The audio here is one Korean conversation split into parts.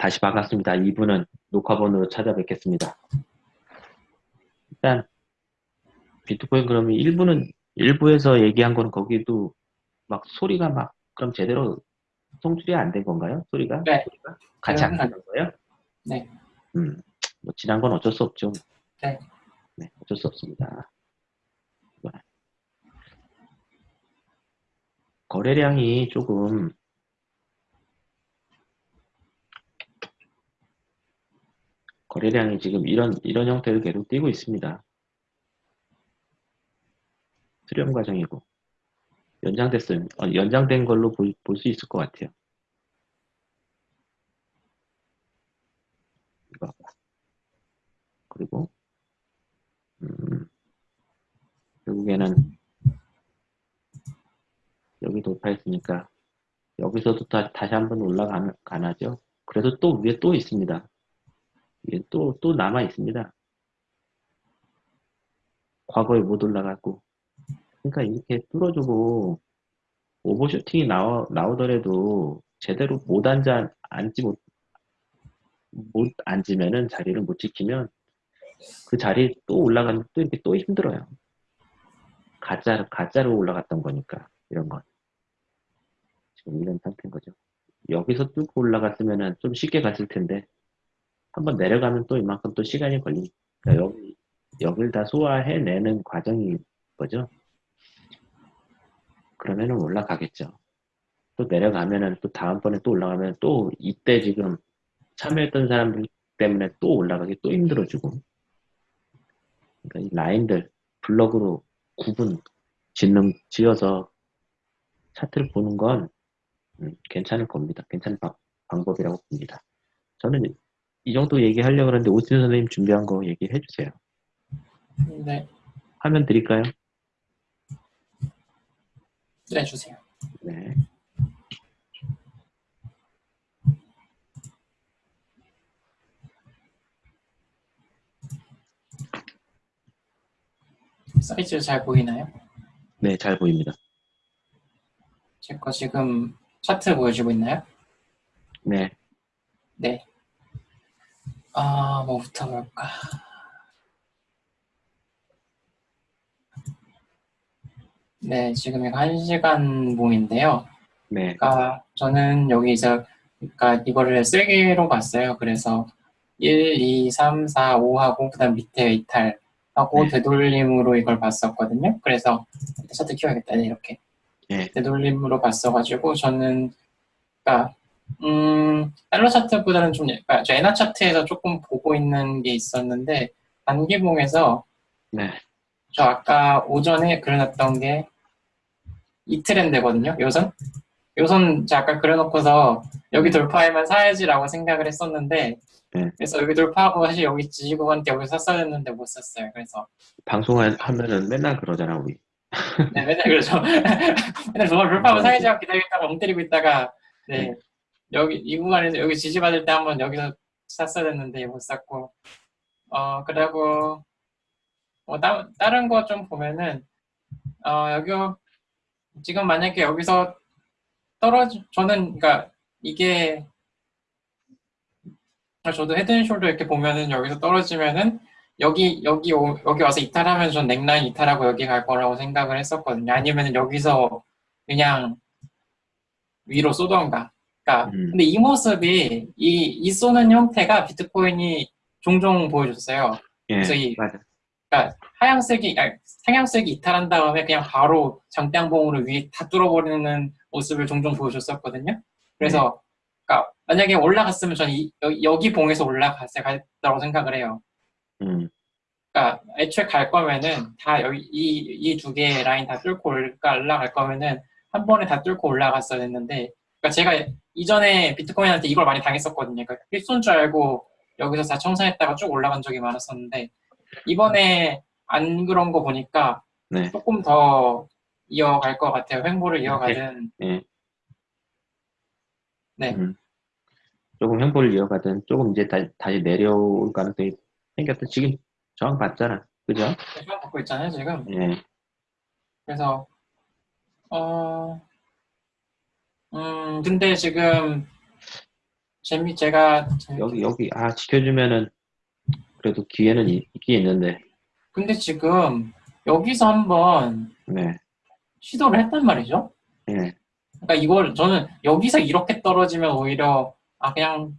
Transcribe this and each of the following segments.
다시 반갑습니다. 2부는 녹화본으로 찾아뵙겠습니다. 일단 비트코인 그러면 1부는 1부에서 얘기한 거는 거기도 막 소리가 막 그럼 제대로 송출이 안 된 건가요? 소리가? 네. 소리가? 같이 안 가는 거예요? 네. 음, 뭐 지난 건 어쩔 수 없죠. 네. 네, 어쩔 수 없습니다. 거래량이 조금 거래량이 지금 이런 이런 형태로 계속 뛰고 있습니다. 수렴 과정이고 연장됐어요. 어, 연장된 걸로 볼 수 있을 것 같아요. 이거 그리고 음, 결국에는 여기 돌파했으니까 여기서도 다, 다시 한번 올라가나죠. 그래서 또 위에 또 있습니다. 또, 또 남아 있습니다. 과거에 못 올라갔고. 그러니까 이렇게 뚫어주고 오버슈팅이 나오, 나오더라도 제대로 못 앉아, 앉지 못, 못 앉으면은 자리를 못 지키면 그 자리 또 올라가면 또 이렇게 또 힘들어요. 가짜, 가짜로 올라갔던 거니까, 이런 건. 지금 이런 상태인 거죠. 여기서 뚫고 올라갔으면 좀 쉽게 갔을 텐데 한번 내려가면 또 이만큼 또 시간이 걸리니까 여기 여길 다 소화해내는 과정인 거죠. 그러면은 올라가겠죠. 또 내려가면은 또 다음번에 또 올라가면 또 이때 지금 참여했던 사람들 때문에 또 올라가기 또 힘들어지고 그러니까 이 라인들 블럭으로 구분 짓는 지어서 차트를 보는 건 음, 괜찮을 겁니다. 괜찮은 방, 방법이라고 봅니다. 저는 이 정도 얘기하려고 하는데 오진 선생님 준비한 거 얘기해 주세요. 네. 화면 드릴까요? 네, 주세요. 네. 사이즈 잘 보이나요? 네, 잘 보입니다. 제 거 지금 차트 보여주고 있나요? 네. 네. 아, 뭐부터 볼까? 네, 지금 이거 1시간 모인데요. 네. 그러니까 저는 여기서 그러니까 이거를 세개로 봤어요. 그래서 1, 2, 3, 4, 5하고 그다음 밑에 이탈하고 네. 되돌림으로 이걸 봤었거든요. 그래서 차트 키워야겠다. 네, 이렇게. 네. 되돌림으로 봤어가지고 저는 그러니까 음 달러 차트보다는 좀 그러니까 저 엔화 차트에서 조금 보고 있는 게 있었는데 단기봉에서 네. 저 아까 오전에 그려놨던 게 이 트렌드거든요. 요선 요선 제가 아까 그려놓고서 여기 돌파에만 사야지라고 생각을 했었는데 네. 그래서 여기 돌파하고 사실 여기 지지구한테 여기 샀어야 했는데 못 샀어요. 그래서 방송하면은 맨날 그러잖아, 우리. 네, 맨날 그러죠. 맨날 돌파 돌파하고 사야지 하고 기다리다가 멍 때리고 있다가 네 네. 여기 이 구간에서 여기 지지받을 때 한번 여기서 샀어야 됐는데 못 샀고 어 그리고 뭐 따, 다른 거 좀 보면은 어 여기 지금 만약에 여기서 떨어지 저는 그러니까 이게 저도 헤드앤숄더 이렇게 보면은 여기서 떨어지면은 여기 여기 오- 여기 와서 이탈하면 전 넥라인 이탈하고 여기 갈 거라고 생각을 했었거든요. 아니면은 여기서 그냥 위로 쏘던가. 그러니까 음. 근데 이 모습이 이, 이 쏘는 형태가 비트코인이 종종 보여줬어요. 예. 그래서 이- 맞아. 그러니까 하향색이 아니, 상향색이 이탈한 다음에 그냥 바로 장대양봉으로 위에 다 뚫어버리는 모습을 종종 보여줬었거든요. 그래서 그러니까 만약에 올라갔으면 저는 이- 여기, 봉에서 올라갔을 거라고 생각을 해요. 음. 그러니까 애초에 갈 거면은 다 여기 이 이 두 개의 라인 다 뚫고 올까 올라갈 거면은 한 번에 다 뚫고 올라갔어야 했는데 그러니까 제가 이전에 비트코인한테 이걸 많이 당했었거든요. 그러니까 필수인 줄 알고 여기서 다 청산했다가 쭉 올라간 적이 많았었는데 이번에 안 그런 거 보니까 네. 조금 더 이어갈 것 같아요. 횡보를 이어가든 예. 네. 음. 조금 행보를 이어가든 조금 이제 다, 다시 내려올 가능성이 생겼다. 지금 저항 봤잖아. 그죠? 시간 받고 있잖아요 지금. 예. 그래서 어, 음, 근데 지금 재미 제가 여기 여기 아 지켜주면은 그래도 기회는 있, 있긴 있는데 근데 지금 여기서 한번 네, 시도를 했단 말이죠. 예, 그러니까 이걸 저는 여기서 이렇게 떨어지면 오히려 아 그냥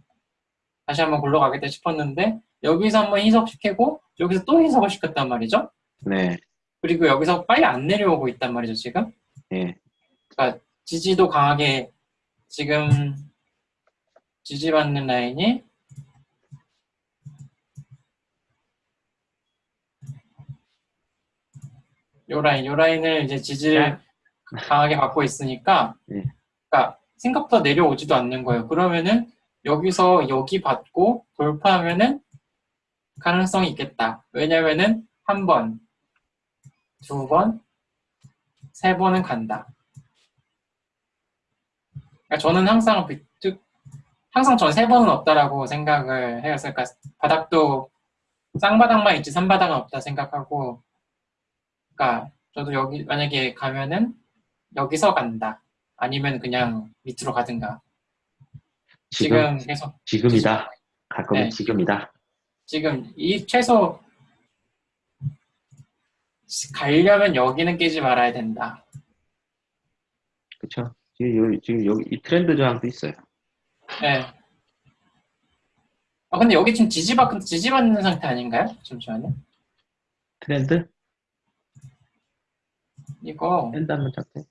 다시 한번 굴러가겠다 싶었는데 여기서 한번 희석시키고 여기서 또 희석을 시켰단 말이죠. 네, 그리고 여기서 빨리 안 내려오고 있단 말이죠 지금. 예, 지지도 강하게 지금 지지받는 라인이 요 라인, 요 라인을 이제 지지를 강하게 받고 있으니까 네. 그러니까 생각보다 내려오지도 않는 거예요. 그러면은 여기서 여기 받고 돌파하면은 가능성이 있겠다. 왜냐면은 한 번, 두 번, 세 번은 간다. 그러니까 저는 항상 항상 저는 세 번은 없다라고 생각을 해요. 그러니까 바닥도 쌍바닥만 있지 삼바닥은 없다 생각하고, 그러니까 저도 여기 만약에 가면은 여기서 간다. 아니면 그냥 밑으로 가든가. 지금 지금 계속 지금이다. 갈 거면 네. 지금이다. 지금 이 최소 가려면 여기는 깨지 말아야 된다. 그쵸? 지금 여기 지금 여기 이 트렌드 저항도 있어요. 네. 아 근데 여기 지금 지지받 지지받는 상태 아닌가요? 잠시만요. 트렌드? 이거 트렌드 한번 잡해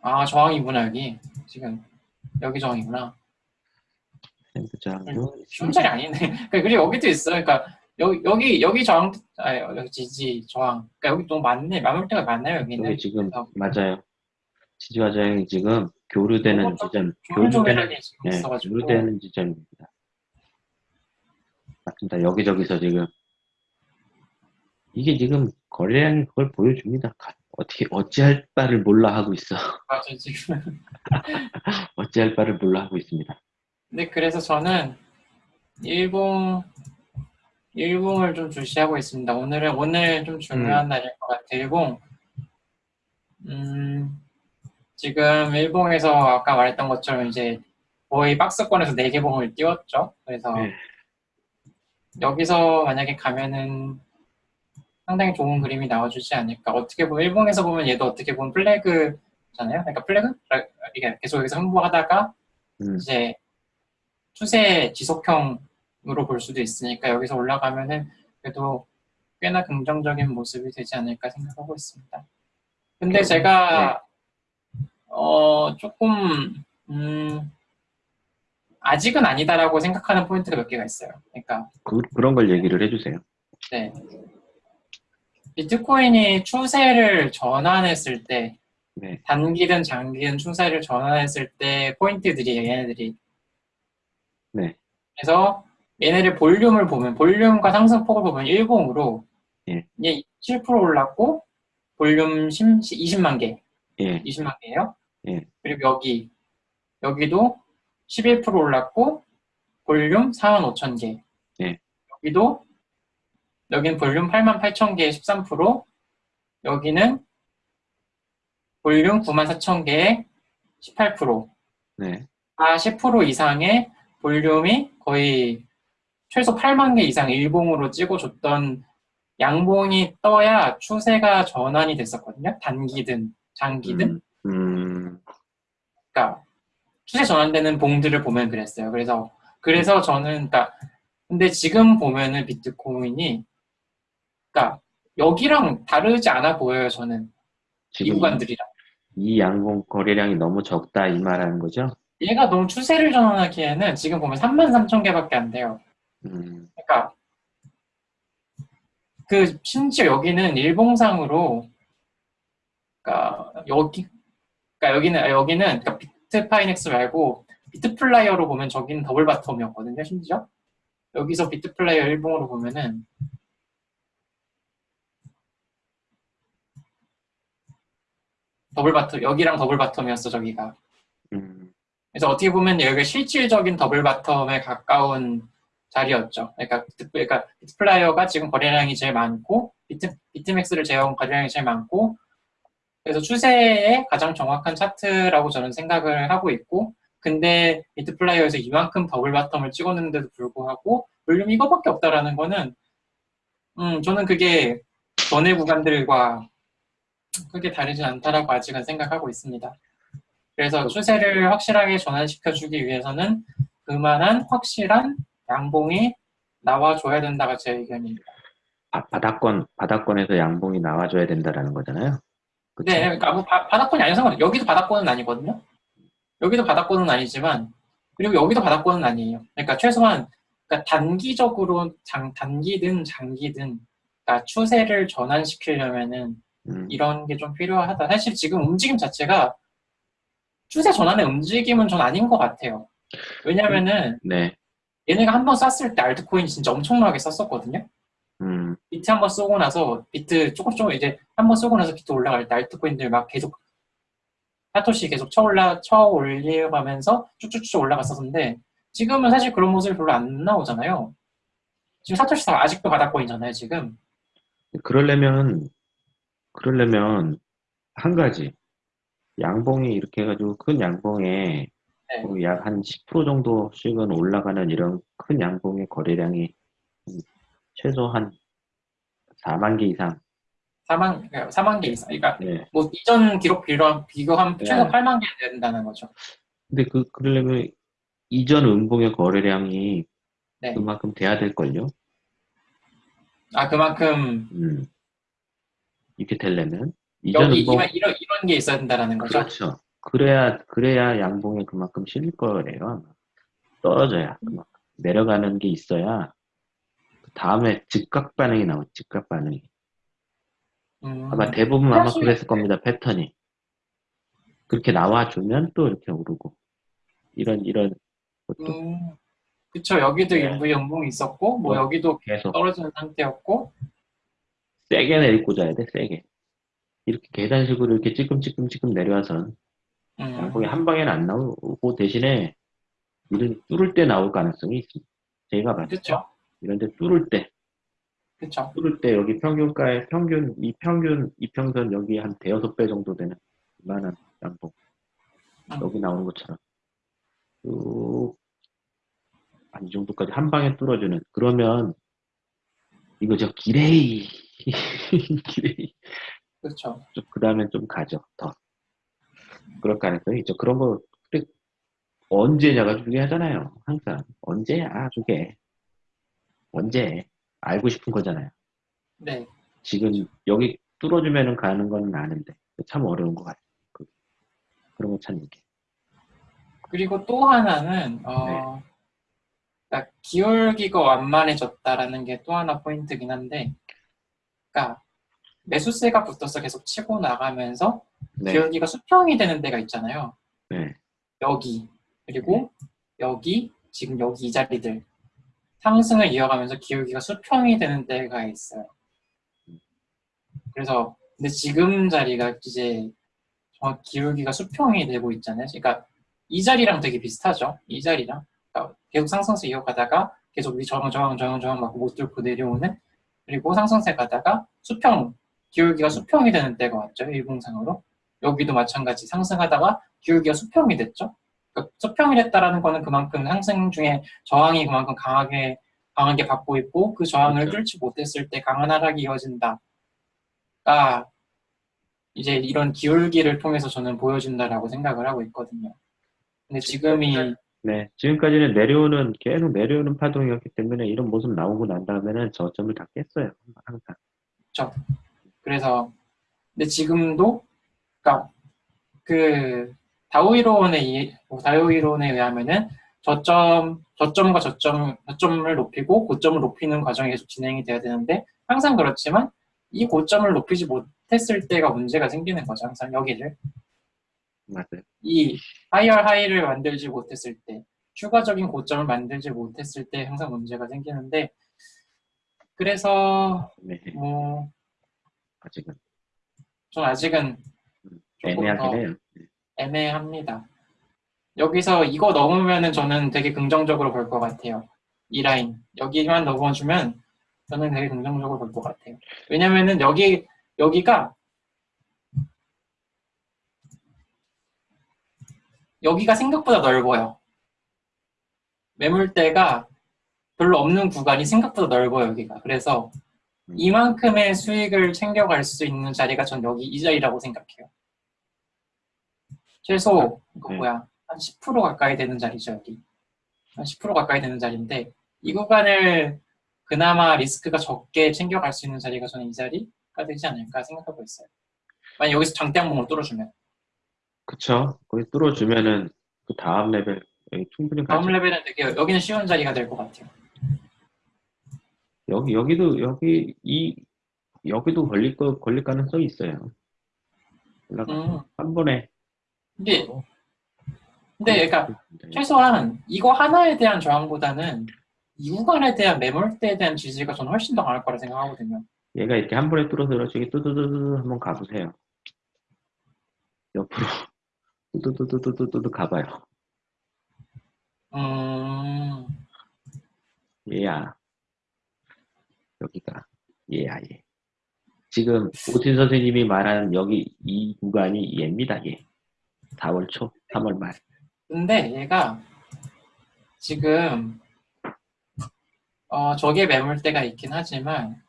아 저항이구나 여기 지금 여기 저항이구나. 트렌드 저항도 쉬운 자리 아니네. 그러니까 그리고 여기도 있어. 그러니까 여기 여기 여기 저항 아 여기 지지 저항. 그러니까 여기 너무 많네. 마물대가 많나요 여기는? 여기 지금 그래서 맞아요. 지지와 저항이 지금 교류되는 지점, 교류되는 있어가지고. 교류되는 지점입니다. 맞습니다. 여기저기서 지금 이게 지금 거래량이 그걸 보여줍니다. 가- 어떻게 어찌할 바를 몰라 하고 있어. 맞아 지금. 어찌할 바를 몰라 하고 있습니다. 네, 그래서 저는 일봉 일봉을 좀 주시하고 있습니다. 오늘은 오늘 좀 중요한 음. 날일 것 같아요. 일봉. 음, 지금 일봉에서 아까 말했던 것처럼 이제 거의 박스권에서 4개 봉을 띄웠죠. 그래서 네. 여기서 만약에 가면은 상당히 좋은 그림이 나와주지 않을까. 어떻게 보면 일봉에서 보면 얘도 어떻게 보면 플래그잖아요. 그러니까 플래그? 이게 계속 여기서 흥부하다가 음, 이제 추세 지속형 으로 볼 수도 있으니까 여기서 올라가면은 그래도 꽤나 긍정적인 모습이 되지 않을까 생각하고 있습니다. 근데 제가 어 조금 음 아직은 아니다라고 생각하는 포인트가 몇 개가 있어요. 그러니까 그, 그런 걸 얘기를 해주세요. 네. 비트코인이 추세를 전환했을 때 네, 단기든 장기든 추세를 전환했을 때 포인트들이 얘네들이 네. 그래서 얘네들 볼륨을 보면 볼륨과 상승폭을 보면 일봉으로 예. 이게 7% 올랐고 볼륨 10, 20만 개, 예, 20만 개예요. 예. 그리고 여기 여기도 11% 올랐고 볼륨 4만 5천 개. 예. 여기도 여기는 볼륨 8만 8천 개에 13%, 여기는 볼륨 9만 4천 개에 18%. 네, 다10% 이상의 볼륨이 거의 최소 8만 개 이상 일봉으로 찍어줬던 양봉이 떠야 추세가 전환이 됐었거든요. 단기든 장기든. 음, 음, 그러니까 추세 전환되는 봉들을 보면 그랬어요. 그래서 그래서 저는 그러니까 근데 지금 보면은 비트코인이 그러니까 여기랑 다르지 않아 보여요. 저는 이 지금 구간들이랑. 이 양봉 거래량이 너무 적다 이 말하는 거죠? 얘가 너무 추세를 전환하기에는 지금 보면 3만 3천 개밖에 안 돼요. 음, 그러니까 그 심지어 여기는 일봉상으로 그러니까 여기 그러니까 여기는 아, 여기는 그러니까 비트파이넥스 말고 비트플라이어로 보면 저기는 double bottom이었거든요. 심지어 여기서 비트플라이어 일봉으로 보면은 double bottom 여기랑 double bottom이었어 저기가. 음, 그래서 어떻게 보면 여기가 실질적인 double bottom에 가까운 자리였죠. 그러니까, 비트, 그러니까 비트플라이어가 지금 거래량이 제일 많고 비트, 비트맥스를 제외한 거래량이 제일 많고 그래서 추세의 가장 정확한 차트라고 저는 생각을 하고 있고 근데 비트플라이어에서 이만큼 double bottom을 찍었는데도 불구하고 볼륨 이거밖에 없다라는 거는 음 저는 그게 전의 구간들과 크게 다르지 않다라고 아직은 생각하고 있습니다. 그래서 추세를 확실하게 전환시켜주기 위해서는 그만한 확실한 양봉이 나와줘야 된다가 제 의견입니다. 아, 바닥권 바닥권에서 양봉이 나와줘야 된다라는 거잖아요. 그쵸? 네, 그러니까 뭐 바, 바닥권이 아닌 상관 여기도 바닥권은 아니거든요. 여기도 바닥권은 아니지만 그리고 여기도 바닥권은 아니에요. 그러니까 최소한 그러니까 단기적으로 장, 단기든 장기든 그러니까 추세를 전환시키려면은 음, 이런 게 좀 필요하다. 사실 지금 움직임 자체가 추세 전환의 움직임은 전 아닌 것 같아요. 왜냐면은 네. 얘네가 한 번 쐈을 때 알트코인이 진짜 엄청나게 쐈었거든요. 음, 비트 한 번 쏘고 나서 비트 조금 조금 이제 한 번 쏘고 나서 비트 올라갈 때 알트코인들 막 계속 사토시 계속 쳐올라 쳐 올려가면서 쭉쭉쭉 올라갔었는데 지금은 사실 그런 모습이 별로 안 나오잖아요. 지금 사토시 다 아직도 바닥권이잖아요. 지금 그러려면 그러려면 한 가지 양봉이 이렇게 해가지고 큰 양봉에 네. 약한 10% 정도씩은 올라가는 이런 큰 양봉의 거래량이 최소 한 4만 개 이상. 4만 4만 개 이상. 그러니까 네. 뭐 이전 기록 비교 비교하면 네. 최소 8만 개 된다는 거죠. 근데 그 그러려면 이전 음봉의 거래량이 네. 그만큼 돼야 될 걸요. 아 그만큼 음. 이렇게 되려면 이전 여기 음봉 이런 이런 게 있어야 된다는 거죠. 그렇죠. 그래야 그래야 양봉에 그만큼 실릴 거래요. 아마. 떨어져야 그만큼 내려가는 게 있어야 그 다음에 즉각 반응이 나오 즉각 반응이. 음, 아마 대부분 아마 그랬을 겁니다. 패턴이. 그렇게 나와주면 또 이렇게 오르고 이런 이런 것도 음, 그쵸. 여기도 네. 일부 연봉이 있었고, 뭐 어. 여기도 계속 떨어지는 상태였고, 세게 내리고 자야 돼. 세게. 이렇게 계단식으로 이렇게 찌끔찌끔찌끔 내려와선 음, 양봉이 한 방에는 안 나오고 대신에 이런 뚫을 때 나올 가능성이 있습니다. 제가 봤을 때 그쵸. 이런데 뚫을 때 그쵸. 뚫을 때 여기 평균가에 평균 이 평균 이평선 여기 한 대여섯 배 정도 되는 이만한 양봉 음. 여기 나오는 것처럼 쭉 한 이 정도까지 한 방에 뚫어주는 그러면 이거 저 기레이 기레이 그쵸. 그 다음에 좀 가죠 더 그럴 가능성이 있죠. 그런 거 언제냐가 중요하잖아요. 항상. 언제야 그게? 언제? 알고 싶은 거잖아요. 네. 지금 여기 뚫어주면은 가는 건 아는데 참 어려운 것 같아요. 그, 그런 거 찾는 게. 그리고 또 하나는, 어, 그러니까 기울기가 완만해졌다라는 게 또 하나 포인트긴 한데, 그러니까 매수세가 붙어서 계속 치고 나가면서 네, 기울기가 수평이 되는 데가 있잖아요. 네, 여기 그리고 여기 지금 여기 이 자리들 상승을 이어가면서 기울기가 수평이 되는 때가 있어요. 그래서 근데 지금 자리가 이제 정확 기울기가 수평이 되고 있잖아요. 그러니까 이 자리랑 되게 비슷하죠. 이 자리랑 그러니까 계속 상승세 이어가다가 계속 위 저항 저항 저항 저항 맞고 못 뚫고 내려오는 그리고 상승세 가다가 수평 기울기가 수평이 되는 때가 왔죠. 일봉상으로 여기도 마찬가지 상승하다가 기울기가 수평이 됐죠. 그러니까 수평이 됐다라는 거는 그만큼 상승 중에 저항이 그만큼 강하게 강하게 받고 있고 그 저항을 그렇죠. 뚫지 못했을 때 강한 하락이 이어진다가 이제 이런 기울기를 통해서 저는 보여준다라고 생각을 하고 있거든요. 근데 지금이 네. 지금까지는 내려오는 계속 내려오는 파동이었기 때문에 이런 모습 나오고 난 다음에는 저점을 다 깼어요. 항상. 그래서 근데 지금도 그러니까 그 다오이론에 의- 뭐 다오이론에 의하면은 저점 저점과 저점 저점을 높이고 고점을 높이는 과정이 계속 진행이 돼야 되는데 항상 그렇지만 이 고점을 높이지 못했을 때가 문제가 생기는 거죠. 항상 여기를 맞아요. 이 하이얼 하이를 만들지 못했을 때 추가적인 고점을 만들지 못했을 때 항상 문제가 생기는데 그래서 네. 뭐 아직은 전 아직은 애매하긴 더 해요. 애매합니다. 여기서 이거 넘으면은 저는 되게 긍정적으로 볼 것 같아요. 이 라인 여기만 넘어주면 저는 되게 긍정적으로 볼 것 같아요. 왜냐면은 여기 여기가 여기가 생각보다 넓어요. 매물대가 별로 없는 구간이 생각보다 넓어요, 여기가. 그래서 음. 이만큼의 수익을 챙겨갈 수 있는 자리가 전 여기 이 자리라고 생각해요. 최소, 이거 네. 뭐야, 한 10% 가까이 되는 자리죠, 여기. 한 10% 가까이 되는 자리인데, 이 구간을 그나마 리스크가 적게 챙겨갈 수 있는 자리가 저는 이 자리가 되지 않을까 생각하고 있어요. 만약 여기서 장대 항목을 뚫어주면. 그쵸. 거기 뚫어주면은 그 다음 레벨 충분히 다음 가죠. 레벨은 되게, 여기는 쉬운 자리가 될 것 같아요. 여기 여기도 여기 이 여기도 걸릴 거 걸릴 가능성이 있어요. 음, 한 번에. 근데, 근데 그러니까 최소한 이거 하나에 대한 저항보다는 이 구간에 대한 매물대에 대한 지지가 저는 훨씬 더 강할 거라 생각하거든요. 얘가 이렇게 한 번에 뚫어서 저기 뚜두두두 한번 가보세요. 옆으로 뚜두두두두두두 가봐요. 음, 얘야. 여기가 얘야 얘. 지금 오진 선생님이 말한 여기 이 구간이 얘입니다 얘. 4월 초, 3월 말. 근데 얘가 지금 어, 저게 매물대가 있긴 하지만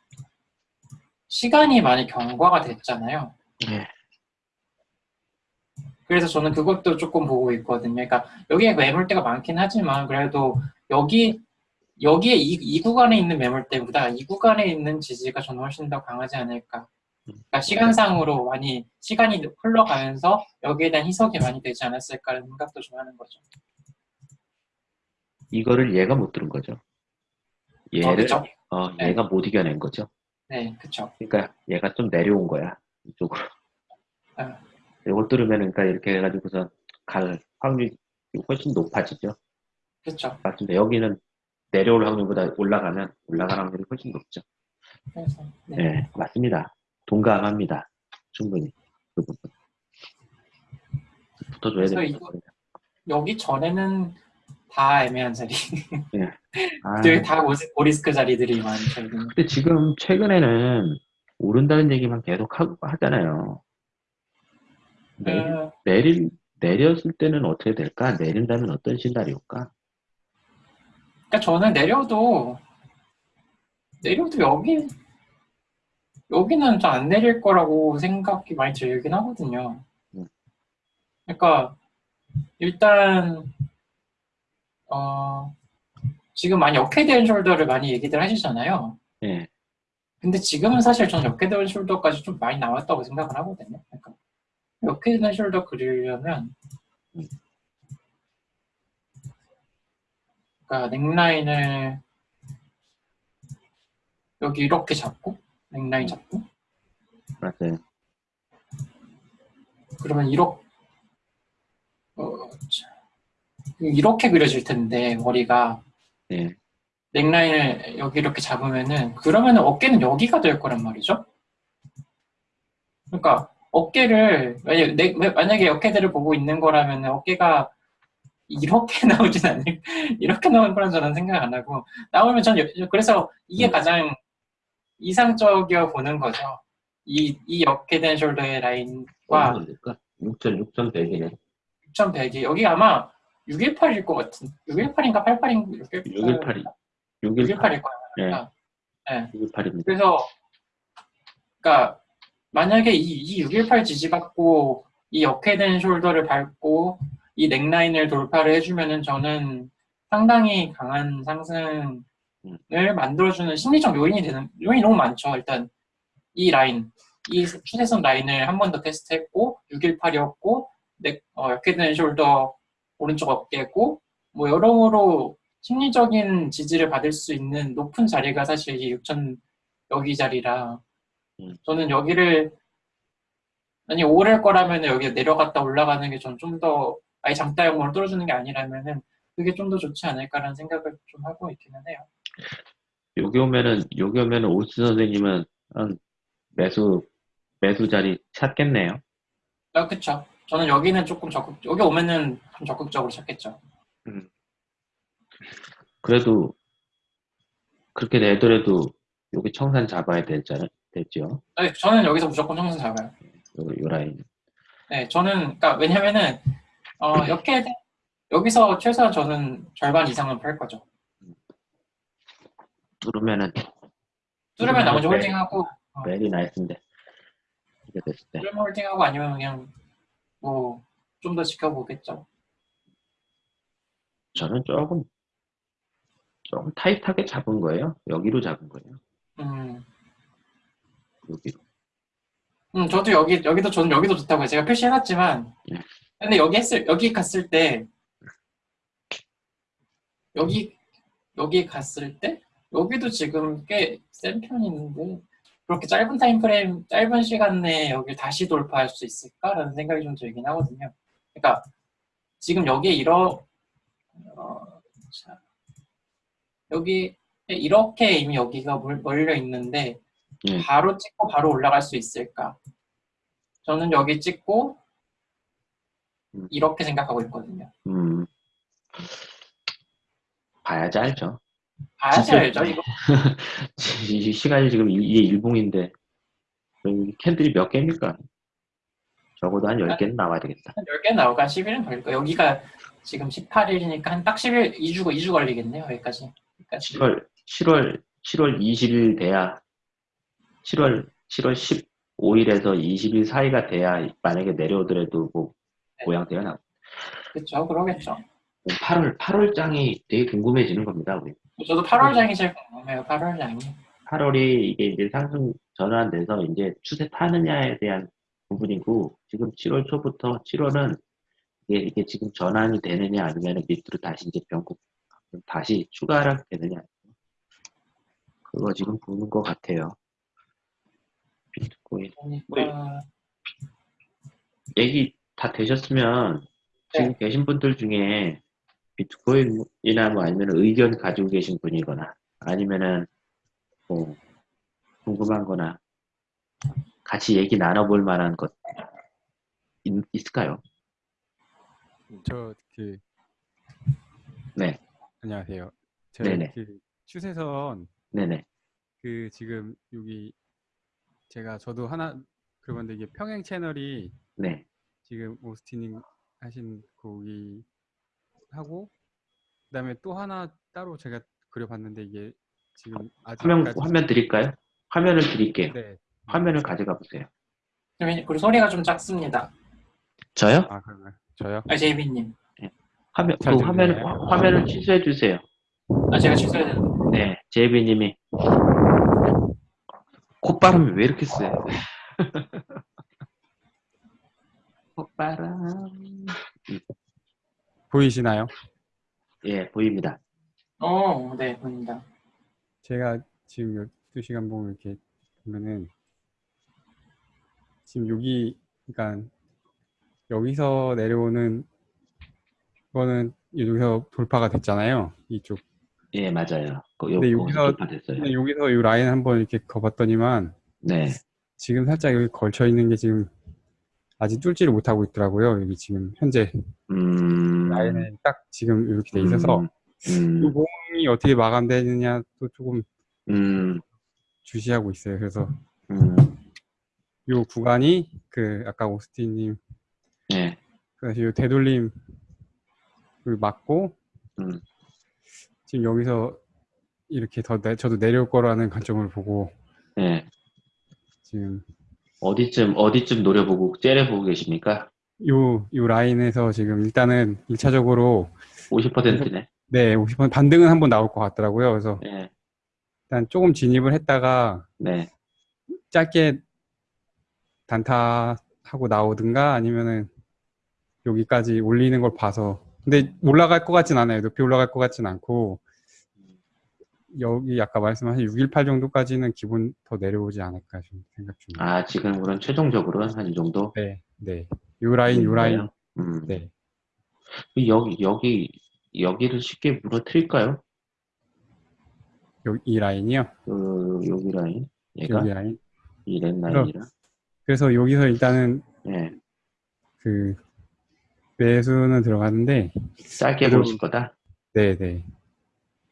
시간이 많이 경과가 됐잖아요. 네. 그래서 저는 그것도 조금 보고 있거든요. 그러니까 여기에 매물대가 많긴 하지만 그래도 여기 여기에 이, 이 구간에 있는 매물대보다 이 구간에 있는 지지가 저는 훨씬 더 강하지 않을까. 그러니까 시간상으로 많이 시간이 흘러가면서 여기에 대한 희석이 많이 되지 않았을까라는 생각도 좀 하는 거죠. 이거를 얘가 못 들은 거죠. 어, 얘를 그쵸? 어, 네. 얘가 못 이겨낸 거죠. 네, 그쵸. 그러니까 얘가 좀 내려온 거야 이쪽으로. 아. 이걸 뚫으면 그러니까 이렇게 해가지고서 갈 확률이 훨씬 높아지죠. 그쵸. 맞습니다. 여기는 내려올 확률보다 올라가면 올라갈 확률이 훨씬 높죠. 그래서, 네. 네, 맞습니다. 동감합니다. 충분히 그 부분. 붙어줘야 됩니다. 여기 전에는 다 애매한 자리. 아, 되게 다 고리스크 자리들이 많죠. 근데 지금 최근에는 오른다는 얘기만 계속 하고 하잖아요. 내, 어, 내릴 내렸을 때는 어떻게 될까? 내린다면 어떤 시나리오일까? 그러니까 저는 내려도 내려도 여기 여기는 좀 안 내릴 거라고 생각이 많이 들긴 하거든요. 음. 그러니까 일단 어 지금 많이 head and shoulder를 많이 얘기들 하시잖아요. 예, 근데 지금은 사실 저는 head and shoulder까지 좀 많이 나왔다고 생각을 하거든요. 그러니까 head and shoulder 그리려면 음. 그러니까 neckline을 여기 이렇게 잡고 넥라인 잡고 맞아요. 그러면 이렇게 어, 자, 이렇게 그려질 텐데 머리가 예, 넥라인을 여기 이렇게 잡으면은 그러면은 어깨는 여기가 될 거란 말이죠. 그러니까 어깨를 만약에, 내- 만약에 어깨들을 보고 있는 거라면 어깨가 이렇게 나오진 않을 이렇게 나올 거란 저는 생각 안 하고 나오면 전 여- 그래서 이게 음. 가장 이상적이어 보는 거죠. 이, 이 어깨된 숄더의 라인과 얼마 될까? 6천 6천 100이네. 6100이 여기 아마 618일 것 같은 618인가 88인가 618이 618. 618일 거야. 예, 618입니다. 그래서 그러니까 만약에 이, 이618 지지받고 이 역회된 숄더를 밟고 이 넥라인을 돌파를 해주면은 저는 상당히 강한 상승 을 만들어주는 심리적 요인이 되는 요인이 너무 많죠. 일단 이 라인, 이 추세선 라인을 한 번 더 테스트했고 618이었고 넥, 어, 역회된 숄더 오른쪽 어깨고 뭐 여러모로 심리적인 지지를 받을 수 있는 높은 자리가 사실 이 6천 여기 자리라 음. 저는 여기를 아니 오를 거라면 여기 내려갔다 올라가는 게 전 좀 더 아예 장따형으로 뚫어주는 게 아니라면은 그게 좀 더 좋지 않을까라는 생각을 좀 하고 있기는 해요. 여기 오면은 여기 오면은 오스 선생님은 한 매수 매수 자리 찾겠네요. 아 그쵸. 저는 여기는 조금 적극 여기 오면은 좀 적극적으로 찾겠죠. 그래도 그렇게 내더라도 여기 청산 잡아야 되잖아, 됐죠. 아니, 저는 여기서 무조건 청산 잡아요. 요, 요 라인. 네, 저는 그러니까 왜냐면은 어, 이렇게 여기서 최소한 저는 절반 이상은 팔 거죠. 뚫으면은 뚫으면 나머지 네. 홀딩하고 어, very nice인데 이게 됐을 때 뚫으면 홀딩하고 아니면 그냥 뭐 좀 더 지켜보겠죠. 저는 조금 조금 타이트하게 잡은 거예요. 여기로 잡은 거예요. 음, 여기로. 음, 저도 여기 여기도 저는 여기도 좋다고요. 제가 표시해놨지만 네. 근데 여기 했을 여기 갔을 때 여기 여기 갔을 때 여기도 지금 꽤 센 편인데 그렇게 짧은 타임 프레임 짧은 시간 내에 여기 다시 돌파할 수 있을까라는 생각이 좀 들긴 하거든요. 그러니까 지금 여기에 이러 어, 자, 여기 이렇게 이미 여기가 몰- 몰려 있는데 네. 바로 찍고 바로 올라갈 수 있을까? 저는 여기 찍고 음. 이렇게 생각하고 있거든요. 음. 봐야지 알죠. 알죠 이거. 이 시간이 지금 일- 이게 일봉인데 캔들이 몇 개입니까? 적어도 한 10개는 나와야 되겠다. 한 10개 나오고 한 10일은 걸릴 거예요. 여기가 지금 18일이니까 한 딱 10일, 2주, 2주 걸리겠네요. 여기까지. 여기까지. 7월 7월 7월 20일 돼야 7월 7월 15일에서 20일 사이가 돼야 만약에 내려오더라도 뭐 네. 모양새가 나. 그렇죠. 그러겠죠. 8월 8월 장이 되게 궁금해지는 겁니다. 우리. 저도 8월장이 제일 궁금해요. 8월장이. 8월이 이게 이제 상승 전환돼서 이제 추세 타느냐에 대한 부분이고 지금 7월 초부터 7월은 이게, 이게 지금 전환이 되느냐 아니면 밑으로 다시 이제 변곡 다시 추가 하락 되느냐 그거 지금 보는 것 같아요. 비트코인 그러니까 얘기 다 되셨으면 지금 계신 분들 중에 비트코인이나 뭐 아니면 의견 가지고 계신 분이거나 아니면은 뭐 궁금한 거나 같이 얘기 나눠볼 만한 것 있, 있을까요? 저 그 네. 안녕하세요. 저 네네. 그 추세선 네네. 그 지금 여기 제가 저도 하나 그런데 이게 평행 채널이 네. 지금 오스틴님 하신 거기 하고 그다음에 또 하나 따로 제가 그려봤는데 이게 지금 화면, 아직까지 화면 드릴까요? 화면을 드릴게요. 네. 화면을 가져가 보세요. 그리고 소리가 좀 작습니다. 저요? 아 그런가요? 저요? 아, 제이비님. 화면, 잘그 화면, 들리나요? 화- 화면을 취소해 주세요. 아, 제가 취소해야 되는데. 네. 제이비님이. 콧바람이 왜 이렇게 세? 콧바람. 보이시나요? 예, 보입니다. 어, 네, 보입니다. 제가 지금 12시간 보면 이렇게 보면은 지금 여기 그러니까 여기서 내려오는 거는 여기서 돌파가 됐잖아요. 이쪽. 예, 맞아요. 그, 요, 근데 거 여기서- 됐어요. 근데 여기서 이 라인 한번 이렇게 거봤더니만 네. 지금 살짝 여기 걸쳐 있는 게 지금 아직 뚫지를 못하고 있더라고요. 여기 지금 현재 음. 라인에 딱 지금 이렇게 돼 있어서 이 음, 모음이 어떻게 마감되느냐 또 조금 음, 주시하고 있어요. 그래서 음, 이 구간이 그 아까 오스틴님 네. 그래서 이 되돌림 을 맞고 음. 지금 여기서 이렇게 더 내, 저도 내려올 거라는 관점을 보고 네. 지금 어디쯤, 어디쯤 노려보고, 째려보고 계십니까? 요, 요 라인에서 지금 일단은 1차적으로 50%네. 네, 50% 반등은 한번 나올 것 같더라고요. 그래서 네. 일단 조금 진입을 했다가 네. 짧게 단타 하고 나오든가 아니면은 여기까지 올리는 걸 봐서 근데 올라갈 것 같진 않아요. 높이 올라갈 것 같진 않고 여기 아까 말씀하신 618 정도까지는 기본 더 내려오지 않을까 좀 생각 중입니다. 아, 지금으로는 최종적으로 한 이 정도? 네, 네. 요 라인, 요 라인. 음. 네. 여기, 여기, 여기를 쉽게 무너뜨릴까요? 요, 이 라인이요. 그, 여기 라인. 얘가? 여기 라인. 이렌 라인이랑. 그래서 여기서 일단은 네. 그 매수는 들어갔는데 짧게 보실 거다? 네, 네.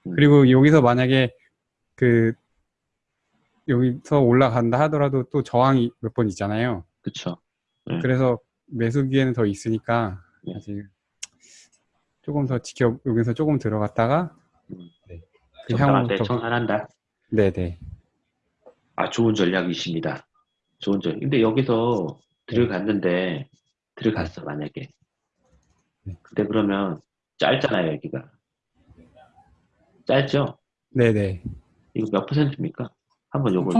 음. 그리고 여기서 만약에 그 여기서 올라간다 하더라도 또 저항이 몇 번 있잖아요. 그쵸. 네. 그래서 매수 기회는 더 있으니까 네. 아직 조금 더 지켜 여기서 조금 들어갔다가 음. 네. 그 향후부터 청산한다. 네네 아, 좋은 전략이십니다. 좋은 전략. 근데 여기서 들어갔는데, 들어갔어, 만약에. 네. 근데 그러면 짧잖아요, 여기가. 짧죠? 네네 이거 몇 퍼센트입니까? 한번 요거.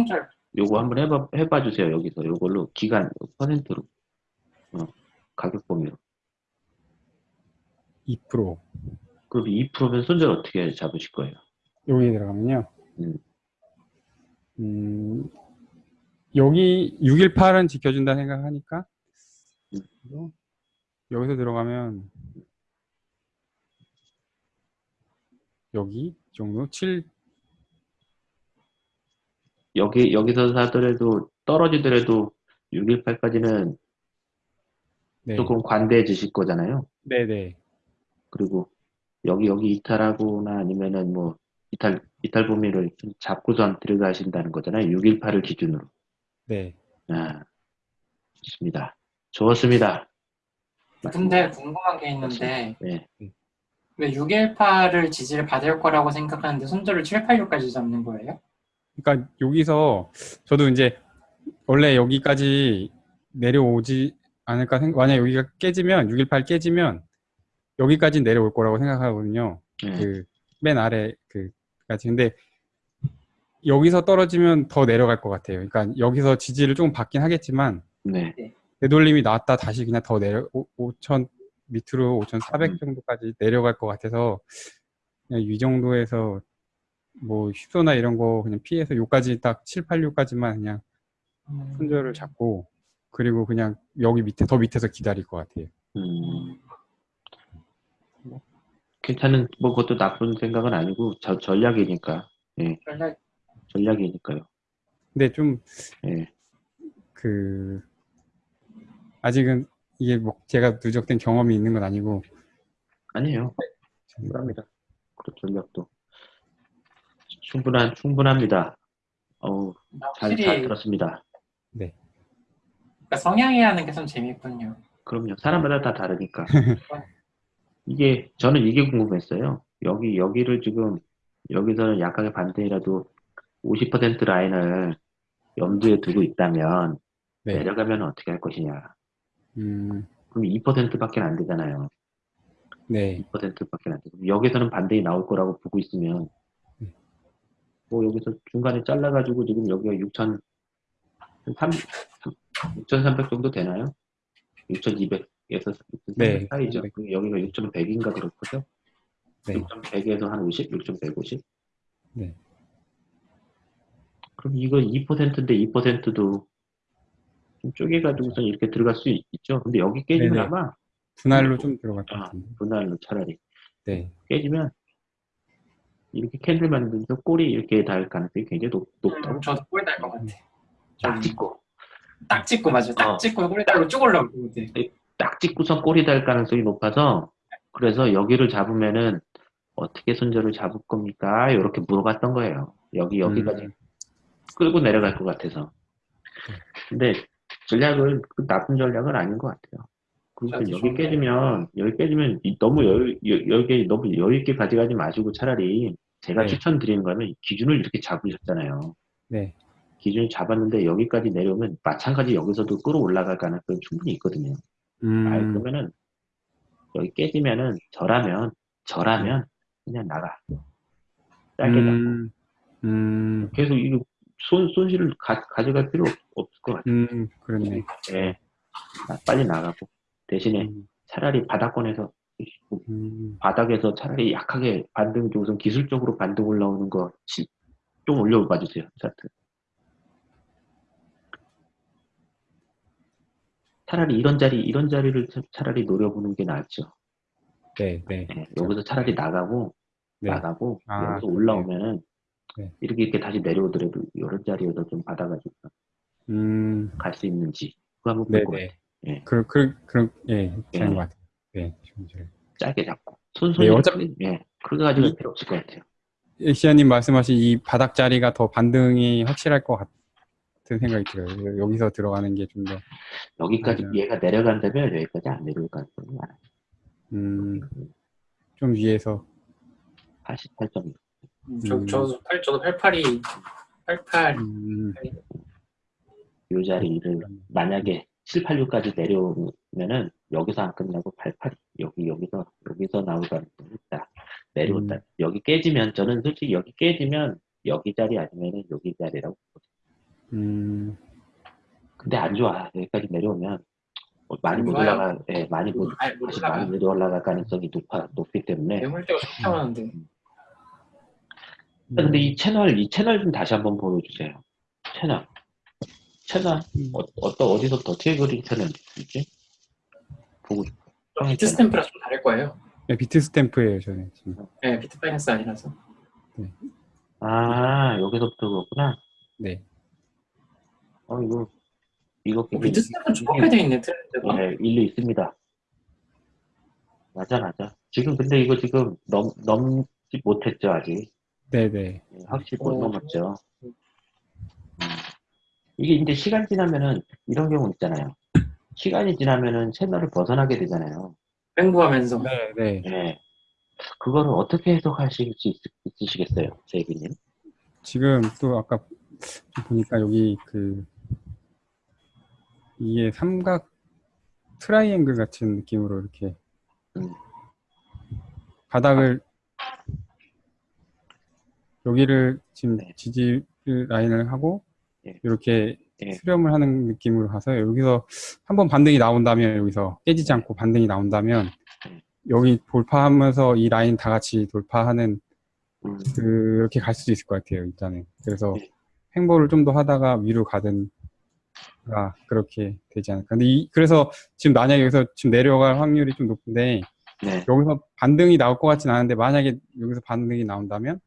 요거 한번 해봐, 해봐 주세요, 여기서. 요걸로, 기간, 퍼센트로. 어, 가격 범위로. 2% 그럼 2%면 손절 어떻게 잡으실 거예요? 여기 들어가면요. 음. 음, 여기 618은 지켜준다 생각하니까 음. 여기서 들어가면 여기 이 정도 7 여기, 여기서 사더라도, 떨어지더라도 618까지는 네. 조금 관대해 주실 거잖아요. 네네 그리고 여기 여기 이탈하거나 아니면은 뭐 이탈 이탈 범위를 좀 잡고선 들어가신다는 거잖아요. 618을 기준으로. 네. 아, 좋습니다. 좋습니다. 근데 궁금한 게 있는데 네. 왜 618을 지지를 받을 거라고 생각하는데 손절을 786까지 잡는 거예요? 그러니까 여기서 저도 이제 원래 여기까지 내려오지 않을까 생각 만약 여기가 깨지면 618 깨지면 여기까지 내려올 거라고 생각하거든요. 네. 그맨 아래 그까지 근데 여기서 떨어지면 더 내려갈 것 같아요. 그러니까 여기서 지지를 조금 받긴 하겠지만 네. 되돌림이 나왔다 다시 그냥 더 내려 5천 밑으로 5,400 음. 정도까지 내려갈 것 같아서 그냥 이 정도에서 뭐 휘소나 이런 거 그냥 피해서 요까지 딱 7, 8, 6까지만 그냥 손절을 잡고 그리고 그냥 여기 밑에 더 밑에서 기다릴 것 같아요. 음, 괜찮은 뭐 그것도 나쁜 생각은 아니고 저, 전략이니까. 예. 전략 전략이니까요. 근데 좀 예. 그 아직은 이게 뭐 제가 누적된 경험이 있는 건 아니고 아니에요. 충분합니다. 그 전략도 충분한 충분합니다. 어우 잘, 확실히 잘 들었습니다. 그러니까 성향이 하는 게참 재밌군요. 그럼요. 사람마다 다 다르니까. 이게 저는 이게 궁금했어요. 여기 여기를 지금 여기서는 약하게 반대라도 50% 라인을 염두에 두고 있다면 네. 내려가면 어떻게 할 것이냐. 음, 그럼 2%밖에 안 되잖아요. 네. 2%밖에 안 되고 여기서는 반대이 나올 거라고 보고 있으면 음. 뭐 여기서 중간에 잘라가지고 지금 여기가 6천 6,300 정도 되나요? 6,200에서 6,300 네, 사이죠. 6,300. 그리고 여기가 6,100인가 그렇거든요. 네. 6,100에서 한 50, 6,150. 네. 그럼 이거 2%인데 2%도 좀 쪼개가지고서 이렇게 들어갈 수 있, 죠 근데 여기 깨지면 네네. 아마 분할로 좀 들어갈 것 아, 같은데. 분할로 차라리 네. 깨지면 이렇게 캔들 만들면서 꼬리 이렇게 닿을 가능성이 굉장히 높, 높다고 저도 꼴날것 같아. 딱 찍고 딱 찍고 맞아. 딱 어. 찍고 꼴 달고 쭉 올라올 것 같아. 딱 찍고선 꼬리 닿을 가능성이 높아서 그래서 여기를 잡으면은 어떻게 손절을 잡을 겁니까? 이렇게 물어봤던 거예요. 여기 여기까지 음, 끌고 내려갈 것 같아서. 근데 전략은 그 나쁜 전략은 아닌 것 같아요. 저도 여기. 깨지면 여기 깨지면 이- 너무 여유 여- 여기 너무 여유 있게 가져가지 마시고 차라리 제가 네. 추천드리는 거는 기준을 이렇게 잡으셨잖아요. 네. 기준을 잡았는데 여기까지 내려오면 마찬가지 여기서도 끌어올라갈 가능성이 충분히 있거든요. 아, 음, 그러면은 여기 깨지면은 저라면 저라면 그냥 나가. 짧게 잡고 음, 음, 계속 이거 손 손실을 가, 가져갈 필요 없, 없을 것 같아요. 음, 그렇네. 예. 나- 빨리 나가고 대신에 음, 차라리 바닥권에서 음, 바닥에서 차라리 약하게 반등 우선 기술적으로 반등 올라오는 거 좀 올려봐 주세요 차트. 차라리 이런 자리 이런 자리를 차- 차라리 노려보는 게 낫죠. 네, 네. 예, 여기서 차라리 나가고 네. 나가고 아, 여기서 올라오면은 네. 이렇게 이렇게 다시 내려오더라도 이런 자리에서 좀 받아가지고 음, 갈 수 있는지 그거 한번 네, 볼것 네. 같아요. 예. 그, 그, 그, 예, 괜찮은 예. 것 같아요. 네, 좀 잘. 짧게 잡고 손손이 네, 어차피- 예 그거 가지고 이- 필요 없을 것 같아요. 시아님 말씀하신 이 바닥 자리가 더 반등이 확실할 것 같은 생각이 들어요. 여기서 들어가는 게 좀 더, 여기까지 맞아요. 얘가 내려간다면 여기까지 안 내려올 가능성이 많아요. 음, 좀 위에서 88점. 저, 음. 저, 저도 88이 88 음, 요 자리를 만약에 7, 8, 6까지 내려오면은 여기서 안 끝나고 88, 여기, 여기서, 여기서 나올 가능성이 있다. 내려온다. 음. 여기 깨지면, 저는 솔직히 여기 깨지면 여기 자리 아니면은 여기 자리라고. 보거든요. 음, 근데 안 좋아. 여기까지 내려오면 뭐 많이 안 못. 올라가, 예, 많이 못, 못 다시. 많이 못 올라갈 가능성이 높아, 높기 때문에. 매물대가 좋다고 하는데 근데 이 채널, 이 채널 좀 다시 한번 보여주세요. 채널. 채널, 음. 어, 어떤, 어디서부터 어떻게 그린 채널 있지? 보고 싶어. 좀 Bitstamp랑 좀 다를 거예요. 네, Bitstamp예요, 저는 지금. 네, Bitfinex 아니라서. 아, 여기서부터 그렇구나. 네. 어, 이거, 이거 어, Bitstamp 돼 있네 트렌드가. 네, 일리 있습니다. 맞아, 맞아. 지금 근데 이거 지금 넘, 넘지 못했죠, 아직. 네, 네. 네, 확실히 못 어. 넘었죠. 음. 이게 이제 시간 지나면은 이런 경우 있잖아요. 시간이 지나면은 채널을 벗어나게 되잖아요. 횡보하면서 네, 네. 네. 그거를 어떻게 해석하실 수 있, 있으시겠어요, 제이비님? 지금 또 아까 좀 보니까 여기 그 이게 삼각 트라이앵글 같은 느낌으로 이렇게 음. 바닥을 여기를 지금 네. 지지 라인을 하고 예. 이렇게 예. 수렴을 하는 느낌으로 가서 여기서 한번 반등이 나온다면 여기서 깨지지 않고 반등이 나온다면 음. 여기 돌파하면서 이 라인 다 같이 돌파하는 음, 그렇게 갈 수도 있을 것 같아요 일단은 그래서 네. 횡보를 좀 더 하다가 위로 가든 가 그렇게 되지 않을까 근데 이, 그래서 지금 만약에 여기서 지금 내려갈 확률이 좀 높은데 네. 여기서 반등이 나올 것 같진 않은데 만약에 여기서 반등이 나온다면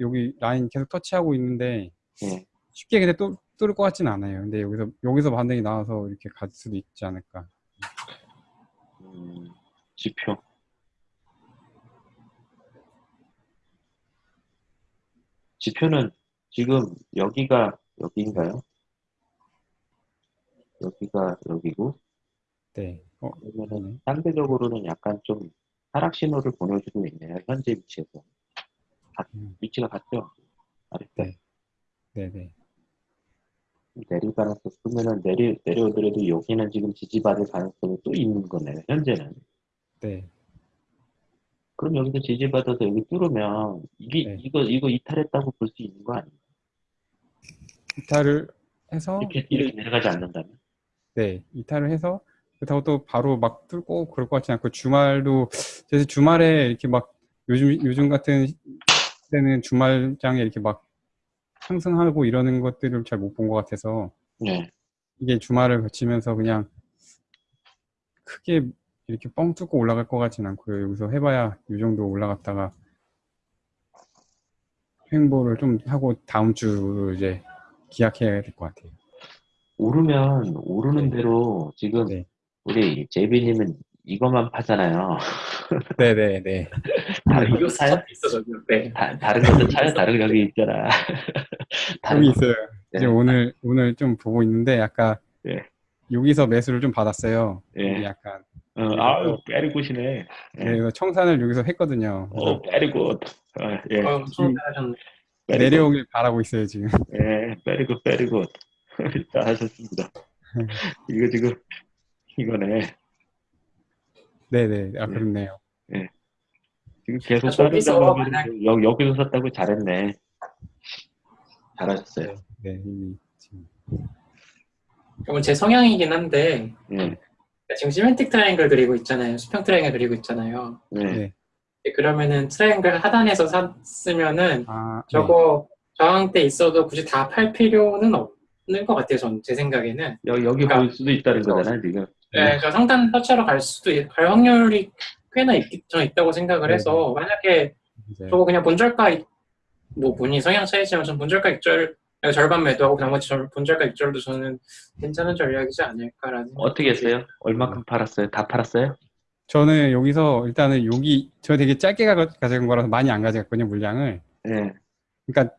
여기 라인 계속 터치하고 있는데 예. 쉽게 근데 또 뚫을 것 같진 않아요 근데 여기서 여기서 반등이 나와서 이렇게 갈 수도 있지 않을까 음, 지표. 지표는 지금 여기가 여기인가요? 여기가 여기고 네 어, 그러면은 상대적으로는 약간 좀 하락 신호를 보내주고 있네요. 현재 위치에서. 같- 음. 위치가 같죠? 아랫배 네. 네네 가능성 그러면은 내리 내려오더라도 여기는 지금 지지받을 가능성이 또 있는 거네요. 현재는. 네. 그럼 여기서 지지받아서 여기 뚫으면 이게 네. 이거 이거 이탈했다고 볼 수 있는 거 아니에요? 이탈을 해서 이렇게 이렇게 내려가지 않는다면? 네, 이탈을 해서 그렇다고 또 바로 막 뚫고 그럴 것 같지 않고 주말도 그래서 주말에 이렇게 막 요즘 요즘 같은 때는 주말장에 이렇게 막 상승하고 이러는 것들을 잘 못 본 것 같아서 네. 이게 주말을 거치면서 그냥 크게 이렇게 뻥 뚫고 올라갈 것 같진 않고요. 여기서 해봐야 이 정도 올라갔다가 횡보를 좀 하고 다음 주로 이제 기약해야 될 것 같아요. 오르면 오르는 대로 지금 네. 우리 제비님은 이것만 파잖아요. 네네네. 다른 이거 것도 사요? 스타트 있어. 네. 다, 다른 것도 차요? 다른 거 여기 있잖아. 다른 여기 거. 있어요. 네. 이제 오늘 오늘 좀 보고 있는데 약간 네. 여기서 매수를 좀 받았어요. 예. 이게 약간 어, 아유, very good이네. 예. 그래서 청산을 여기서 했거든요. 그래서 어, very good. 어, 예. 어, 잘하셨네. 내려오길 바라고 있어요 지금. 예, very good, very good. 잘하셨습니다. 이거 지금, 이거네. 네네. 아 그렇네요. 지금 계속 아, 다른 만약- 여, 여기서 샀다고 잘했네. 잘하셨어요. 네 이미 지금. 이건 제 성향이긴 한데 예, 지금 symmetric triangle 그리고 있잖아요. 수평 트라이앵글 그리고 있잖아요. 예. 네. 그러면은 트라이앵글 하단에서 샀으면은 아 저거 저항대 있어도 굳이 다 팔 필요는 없는 것 같아요. 전 제 생각에는. 여기, 여기 그러니까- 볼 수도 있다는 거잖아요, 지금. 네, 저 상단 터치하러 갈 수도 있- 갈 확률이 꽤나 있, 저 있다고 생각을 네, 해서 만약에 저거 그냥 본절가 이- 뭐 본인 성향 차이지만 전 본절가 익절 절반 매도하고 나머지 절- 본절가 익절도 저는 괜찮은 전략이지 않을까라는 어떻게 했어요? 얼마큼 팔았어요? 다 팔았어요? 저는 여기서 일단은 여기 저 되게 짧게 가, 가져간 거라서 많이 안 가져갔거든요 물량을. 예, 그러니까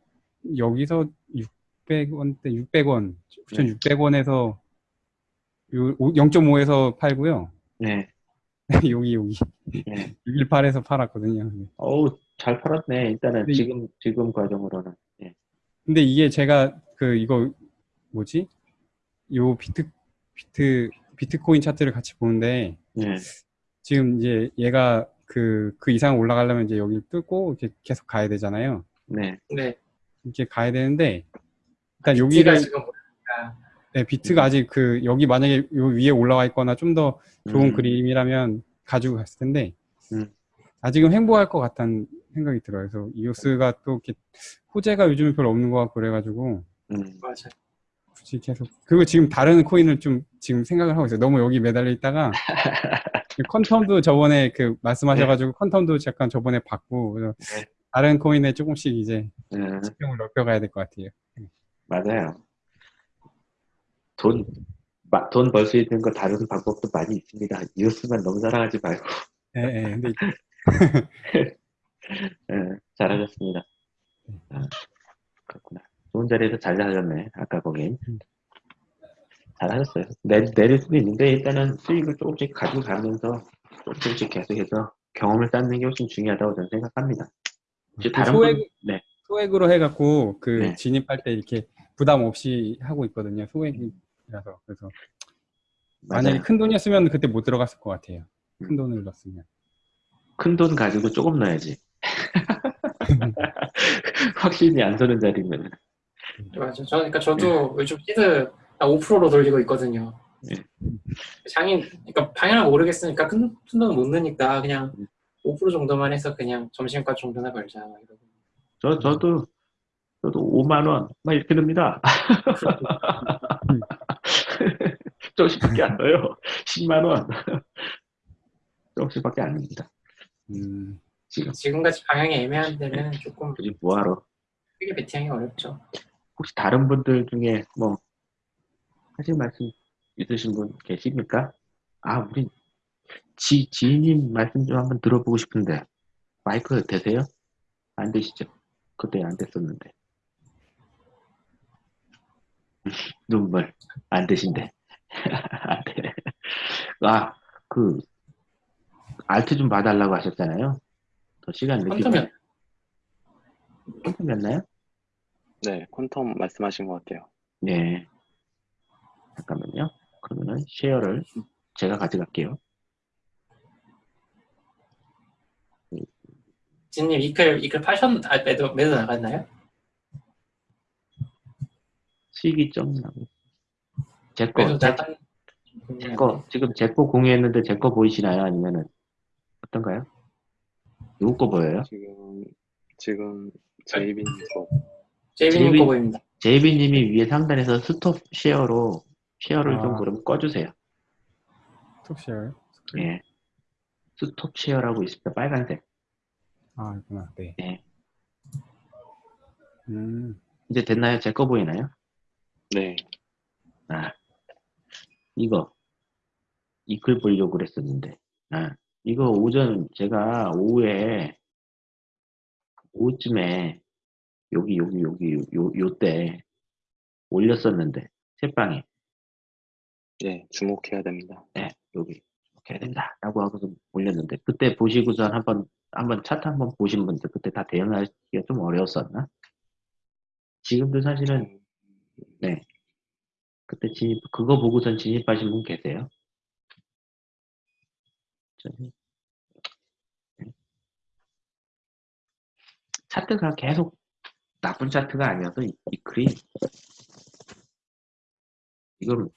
여기서 600원대 600원, 네. 9,600원에서 0.5에서 팔고요. 네. 여기 여기 예. 618에서 팔았거든요. 네. 어우, 잘 팔았네. 일단은 네. 지금, 지금 과정으로는. 예. 근데 이게 제가 그 이거 뭐지? 요 비트 비트 비트코인 차트를 같이 보는데 예. 지금 이제 얘가 그그 이상 올라가려면 이제 여기 뚫고 이렇게 계속 가야 되잖아요. 네. 네. 이렇게 가야 되는데 일단 비트가 여기를 지금 보니까 네, 비트가 아직 그 여기 만약에 요 위에 올라와 있거나 좀 더 좋은 음. 그림이라면 가지고 갔을 텐데 음. 아직은 횡보할 것 같다는 생각이 들어요. 그래서 이오스가 또 이렇게 호재가 요즘에 별로 없는 것 같고 그래가지고 음. 맞아. 굳이 계속 그리고 지금 다른 코인을 좀 지금 생각을 하고 있어요. 너무 여기 매달려 있다가 그 컨텀도 저번에 그 말씀하셔가지고 컨텀도 잠깐 저번에 받고 그래서 네. 다른 코인에 조금씩 이제 음. 집중을 넓혀가야 될 것 같아요. 맞아요. 돈, 돈 벌 수 있는 거 다른 방법도 많이 있습니다. 이웃만 너무 사랑하지 말고. 예, 예. 근데 예, 잘하셨습니다. 아, 그렇구나. 좋은 자리에서 잘 하셨네. 아까 거긴. 음. 잘하셨어요. 내, 내릴 수도 있는데 일단은 수익을 조금씩 가지고 가면서 조금씩 계속해서 경험을 쌓는 게 훨씬 중요하다고 저는 생각합니다. 혹시 그 다른 소액- 분, 네, 소액으로 해갖고 그 네. 진입할 때 이렇게 부담 없이 하고 있거든요. 소액이 라서 그래서 만약에. 큰 돈이었으면 그때 못 들어갔을 것 같아요. 음. 큰 돈을 넣었으면. 큰 돈 가지고 조금 넣어야지. 확신이 안 서는 자리면. 맞아. 저, 그러니까 저도 요즘 시드 5%로 돌리고 있거든요. 네. 장인, 그러니까 방향을 모르겠으니까 큰, 큰 돈은 못 넣으니까 그냥 음. 5% 정도만 해서 그냥 점심값 정도나 벌자. 막 이러고. 저, 저도, 저도 5만 원, 막 이렇게 듭니다. 조금씩밖에 안 넣어요. 10만 원. 조금씩밖에 안 듭니다. 음, 지금, 지금같이 방향이 애매한 데는 조금 굳이 뭐하러. 크게 베팅하기 어렵죠. 혹시 다른 분들 중에 뭐, 하실 말씀 있으신 분 계십니까? 아, 우리, 지, 지인님 말씀 좀 한번 들어보고 싶은데, 마이크 되세요? 안 되시죠? 그때 안 됐었는데. 눈물, 안 되신데. 안 돼. 아, 그, 알트 좀 봐달라고 하셨잖아요? 더 시간. 퀀텀이요? 퀀텀이었나요? 네, 퀀텀 말씀하신 것 같아요. 네. 잠깐만요. 그러면은 쉐어를 제가 가져갈게요. 진님 이클 이클 파셨 아 매도 매도 나갔나요? 수익이 좀 나고. 제 거, 매도 제, 나간 제 거, 지금 제 거 공유했는데 제 거 보이시나요? 아니면은, 어떤가요? 누구 거 보여요? 지금 지금 제이빈 거 제이비- 거 보입니다. 제이비님이 위에 상단에서 stop share로 share를 아. 좀 그럼 꺼주세요. 톡쉐어요? 예. stop share라고 있습니다. 빨간색. 아, 있구나. 네. 네. 음, 이제 됐나요? 제 거 보이나요? 네, 아, 이거. 이 글 보려고 그랬었는데. 아, 이거 오전, 제가 오후에, 오후쯤에, 여기, 여기, 여기, 요, 요 때, 올렸었는데, 책방에, 네 주목해야 됩니다. 네, 여기, 이렇게 해야 된다. 라고 하고서 올렸는데, 그때 보시고선 한번, 한번 차트 한번 보신 분들, 그때 다 대응하기가 좀 어려웠었나? 지금도 사실은, 네. 그때 진입, 그거 보고선 진입하신 분 계세요? 저기, 네. 차트가 계속 나쁜 차트가 아니어서 이, 이 글이 이걸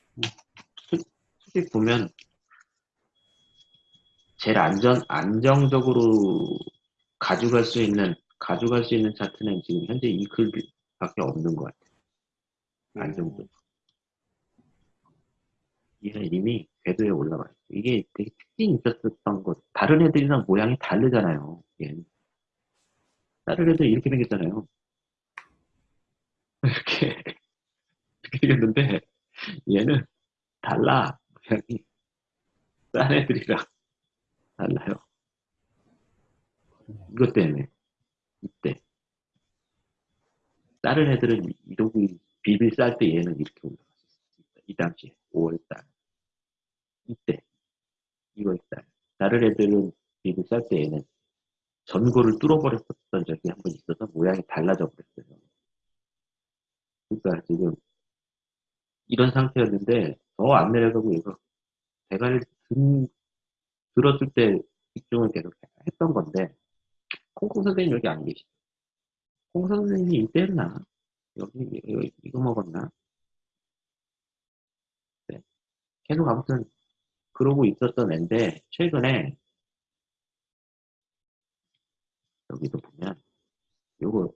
수- 솔직히 보면 제일 안전 안정적으로 가져갈 수 있는 가져갈 수 있는 차트는 지금 현재 이 글밖에 없는 것 같아요. 안정적. 얘는 이미 궤도에 올라가 있어. 이게 되게 특징이 있었던 것. 다른 애들이랑 모양이 다르잖아요. 얘는. 다른 애들 이렇게 생겼잖아요. 이렇게 이렇게 생겼는데 얘는 달라. 모양이. 딴 애들이랑 달라요. 이것 때문에 이때 다른 애들은 이러고 비빌 쌀 때 얘는 이렇게 올라갔었어. 이 당시에 5월달 이때 2월달 다른 애들은 미국 살 때에는 전고를 뚫어버렸었던 적이 한 번 있어서 모양이 달라져 버렸어요. 그러니까 지금 이런 상태였는데 더 안 내려가고 이거 대가리 든, 들었을 때 집중을 계속 했던 건데 콩콩 선생님 여기 안 계시죠? 콩 선생님이 이때였나? 여기, 여기 이거 먹었나? 네. 계속 아무튼 그러고 있었던 앤데 최근에 여기도 보면 요거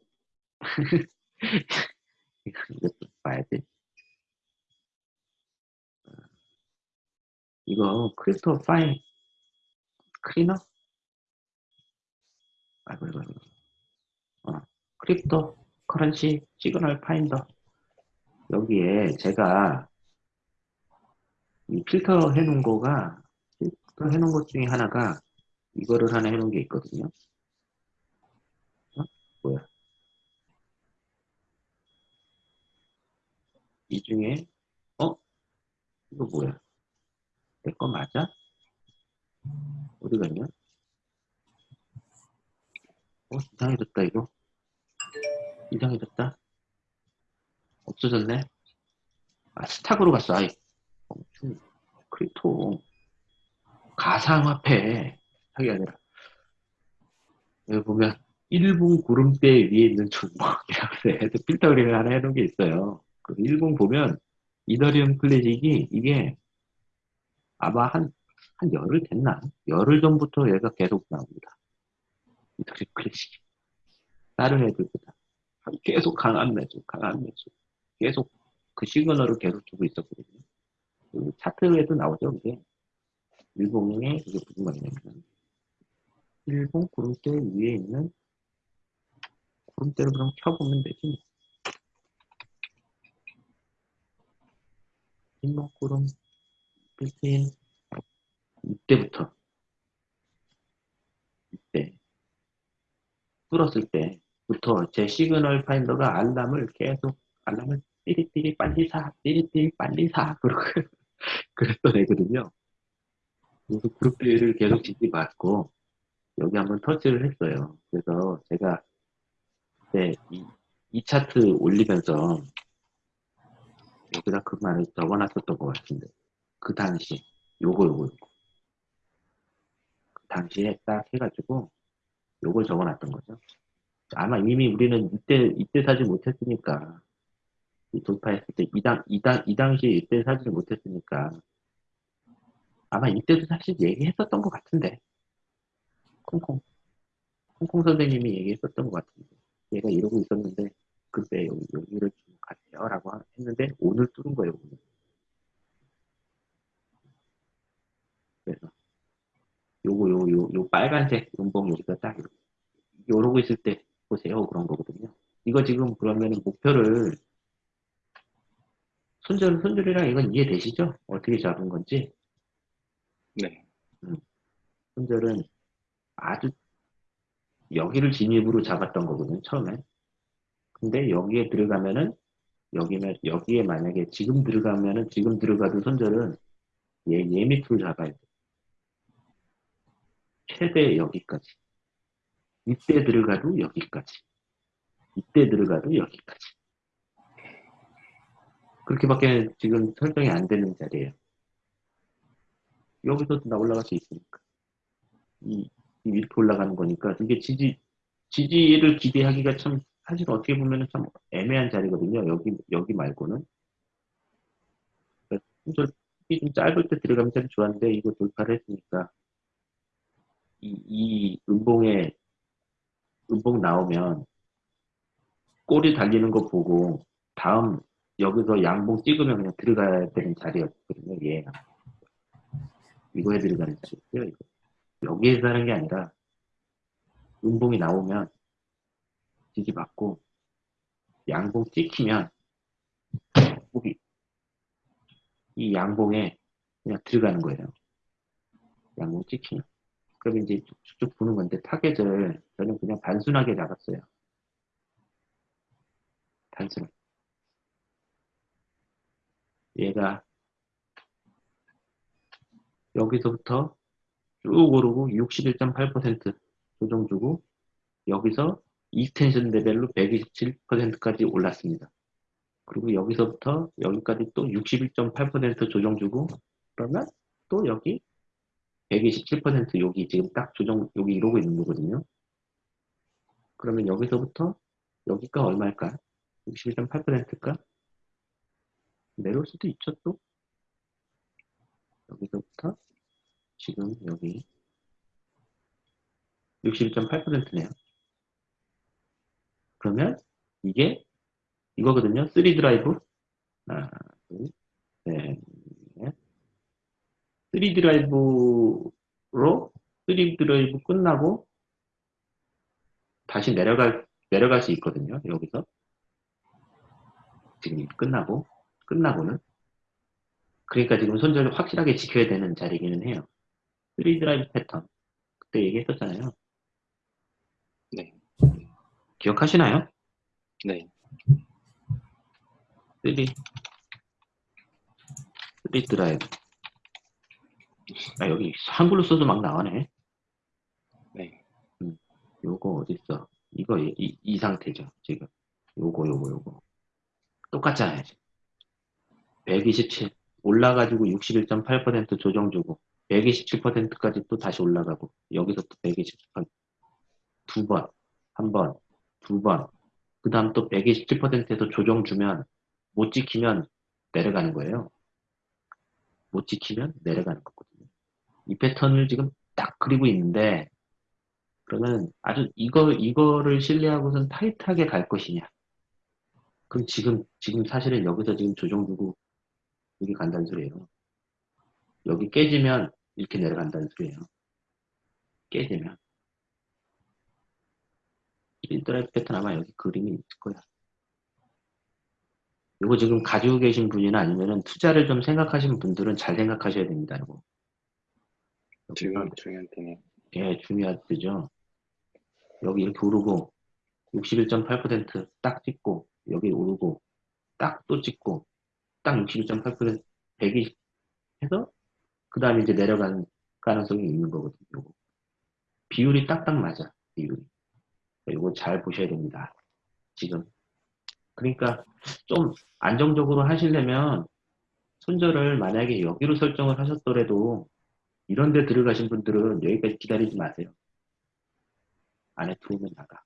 이것도 봐야지 어, 이거 crypto fine screener? 아이고 이거 이거 어, cryptocurrency signal finder 여기에 제가 이 필터 해놓은 거가 필터 해놓은 것 중에 하나가 이거를 하나 해놓은 게 있거든요. 어? 뭐야? 이 중에 어? 이거 뭐야? 내 거 맞아? 어디 갔냐? 어? 이상해졌다 이거. 이상해졌다. 없어졌네. 아 stock으로 갔어. 아이. 엄청 crypto 가상화폐 하게 아니라 여기 보면 일봉 구름대 위에 있는 종목이라고 해서 필터링을 하나 해놓은 게 있어요. 그 일봉 보면 이더리움 클래식이 이게 아마 한, 한 열흘 됐나? 열흘 전부터 얘가 계속 나옵니다. 이더리움 클래식이. 다른 애들보다. 계속 강한 매수, 강한 매수. 계속 그 시그널을 계속 주고 있었거든요. 그 차트에도 나오죠, 이게. 일본의, 이게 무슨 말이냐면, 일본 구름대 위에 있는 구름대를 그럼 켜보면 되지. 일목 구름, 빌트인, 이때부터, 이때, 뚫었을 때 부터 제 signal finder가 알람을 계속, 알람을 띠리띠리 빨리 사, 띠리띠리 빨리 사, 그러고, 그랬던 애거든요. 그래서 구름들을 계속 지지 받고, 여기 한번 터치를 했어요. 그래서 제가, 그때 이, 이 차트 올리면서, 여기다 그 말을 적어놨었던 것 같은데, 그 당시, 요거, 요거. 그 당시에 딱 해가지고, 요걸 적어놨던 거죠. 아마 이미 우리는 이때, 이때 사지 못했으니까, 이 돌파했을 때, 이 당, 이 당, 이 당시에 이때 사지를 못했으니까, 아마 이때도 사실 얘기했었던 것 같은데, 콩콩, 콩콩 선생님이 얘기했었던 것 같은데, 얘가 이러고 있었는데, 그때 여기, 여기를 좀 가세요. 라고 했는데, 오늘 뚫은 거예요, 오늘. 그래서, 요거, 요, 요, 요 빨간색 음봉 여기가 딱, 이러고 있을 때 보세요. 그런 거거든요. 이거 지금 그러면 목표를 손절, 손절이랑 이건 이해되시죠? 어떻게 잡은 건지. 네. 손절은 아주 여기를 진입으로 잡았던 거거든요. 처음에. 근데 여기에 들어가면은 여기면 여기에 만약에 지금 들어가면은 지금 들어가도 손절은 얘, 얘 밑으로 잡아야 돼. 최대 여기까지. 이때 들어가도 여기까지. 이때 들어가도 여기까지. 그렇게밖에 지금 설정이 안 되는 자리예요. 여기서도 나 올라갈 수 있으니까. 이, 이 이렇게 올라가는 거니까 이게 지지 지지를 기대하기가 참 사실 어떻게 보면 참 애매한 자리거든요. 여기 여기 말고는 그러니까 좀 짧을 때 들어가면 참 좋았는데 이거 돌파를 했으니까 이, 이 음봉에 음봉 나오면 꼬리 달리는 거 보고 다음 여기서 양봉 찍으면 그냥 들어가야 되는 자리였거든요. 얘 이거에 들어가는 자리였어요. 이거. 여기에서 하는 게 아니라 음봉이 나오면 지지 받고 양봉 찍히면 여기 이 양봉에 그냥 들어가는 거예요. 양봉 찍히면. 그럼 이제 쭉쭉 보는 건데 타겟을 저는 그냥 단순하게 잡았어요. 단순. 얘가 여기서부터 쭉 오르고 61.8% 조정 주고 여기서 extension 레벨로 127%까지 올랐습니다. 그리고 여기서부터 여기까지 또 61.8% 조정 주고 그러면 또 여기 127% 여기 지금 딱 조정 여기 이러고 있는 거거든요. 그러면 여기서부터 여기가 얼마일까? 61.8%일까? 내려올 수도 있죠 또. 여기서부터 지금 여기 61.8%네요. 그러면 이게 이거거든요. 3 드라이브 하나, 둘, 셋, 넷. 3 드라이브로 3 드라이브 끝나고 다시 내려갈 내려갈 수 있거든요. 여기서 지금 끝나고 끝나고는 그러니까 지금 손절을 확실하게 지켜야 되는 자리기는 해요. 3 드라이브 패턴 그때 얘기했었잖아요. 네. 기억하시나요? 네. 3 3 드라이브 아 여기 한글로 써도 막 나오네. 네. 요거 어딨어? 이거 이, 이, 이 상태죠 지금. 요거 요거 요거 똑같잖아요. 지금. 127 올라가지고 61.8% 조정 주고 127%까지 또 다시 올라가고 여기서부터 127%두 번, 한 번, 두 번, 그 다음 또 127%에서 조정 주면 못 지키면 내려가는 거예요. 못 지키면 내려가는 거거든요. 이 패턴을 지금 딱 그리고 있는데 그러면 아주 이거 이거를 신뢰하고선 타이트하게 갈 것이냐? 그럼 지금 지금 사실은 여기서 지금 조정 주고 여기 간다는 소리예요. 여기 깨지면 이렇게 내려간다는 소리예요. 깨지면. 1드라이브 패턴 아마 여기 그림이 있을 거야. 이거 지금 가지고 계신 분이나 아니면은 투자를 좀 생각하시는 분들은 잘 생각하셔야 됩니다. 이거. 지금 중요한 때는 예, 중요하죠. 여기 이렇게 오르고 61.8%딱 찍고 여기 오르고 딱 또 찍고 딱 61.8% 120 해서 그 다음에 이제 내려가는 가능성이 있는 거거든요. 요거. 비율이 딱딱 맞아. 비율이. 이거 잘 보셔야 됩니다. 지금. 그러니까 좀 안정적으로 하시려면 손절을 만약에 여기로 설정을 하셨더라도 이런 데 들어가신 분들은 여기까지 기다리지 마세요. 안에 들어오면 나가.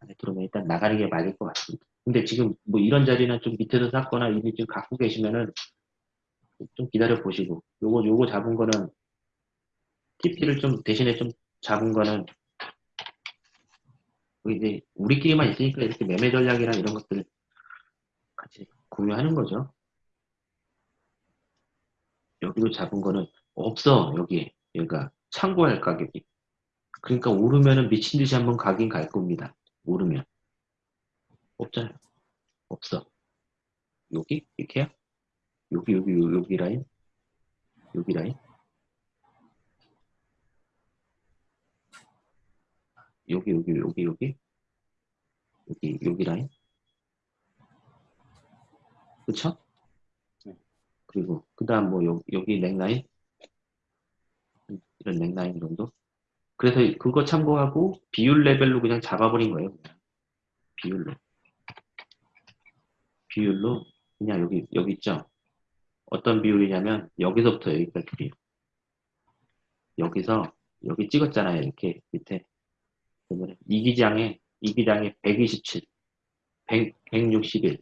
안에 들어오면 일단 나가는 게 맞을 것 같습니다. 근데 지금 뭐 이런 자리는 좀 밑에서 샀거나 이미 지금 갖고 계시면은 좀 기다려 보시고 요거 요거 잡은 거는 TP를 좀 대신에 좀 잡은 거는 뭐 이제 우리끼리만 있으니까 이렇게 매매 전략이랑 이런 것들을 같이 공유하는 거죠. 여기로 잡은 거는 없어 여기 얘가 참고할 가격이 그러니까 오르면은 미친 듯이 한번 가긴 갈 겁니다. 오르면 없잖아요. 없어. 여기 이렇게요? 여기 여기 요- 여기 라인 여기 라인 여기 여기 여기 여기 여기 여기 라인 그쵸? 네. 그리고 그 다음 뭐 여, 여기 넥라인 이런 넥라인 정도. 그래서 그거 참고하고 비율 레벨로 그냥 잡아버린 거예요 그냥. 비율로. 비율로 그냥 여기 여기 있죠? 어떤 비율이냐면 여기서부터 여기까지 비율. 여기서 여기 찍었잖아요 이렇게 밑에. 이 기장에 이 기장에 127 100, 161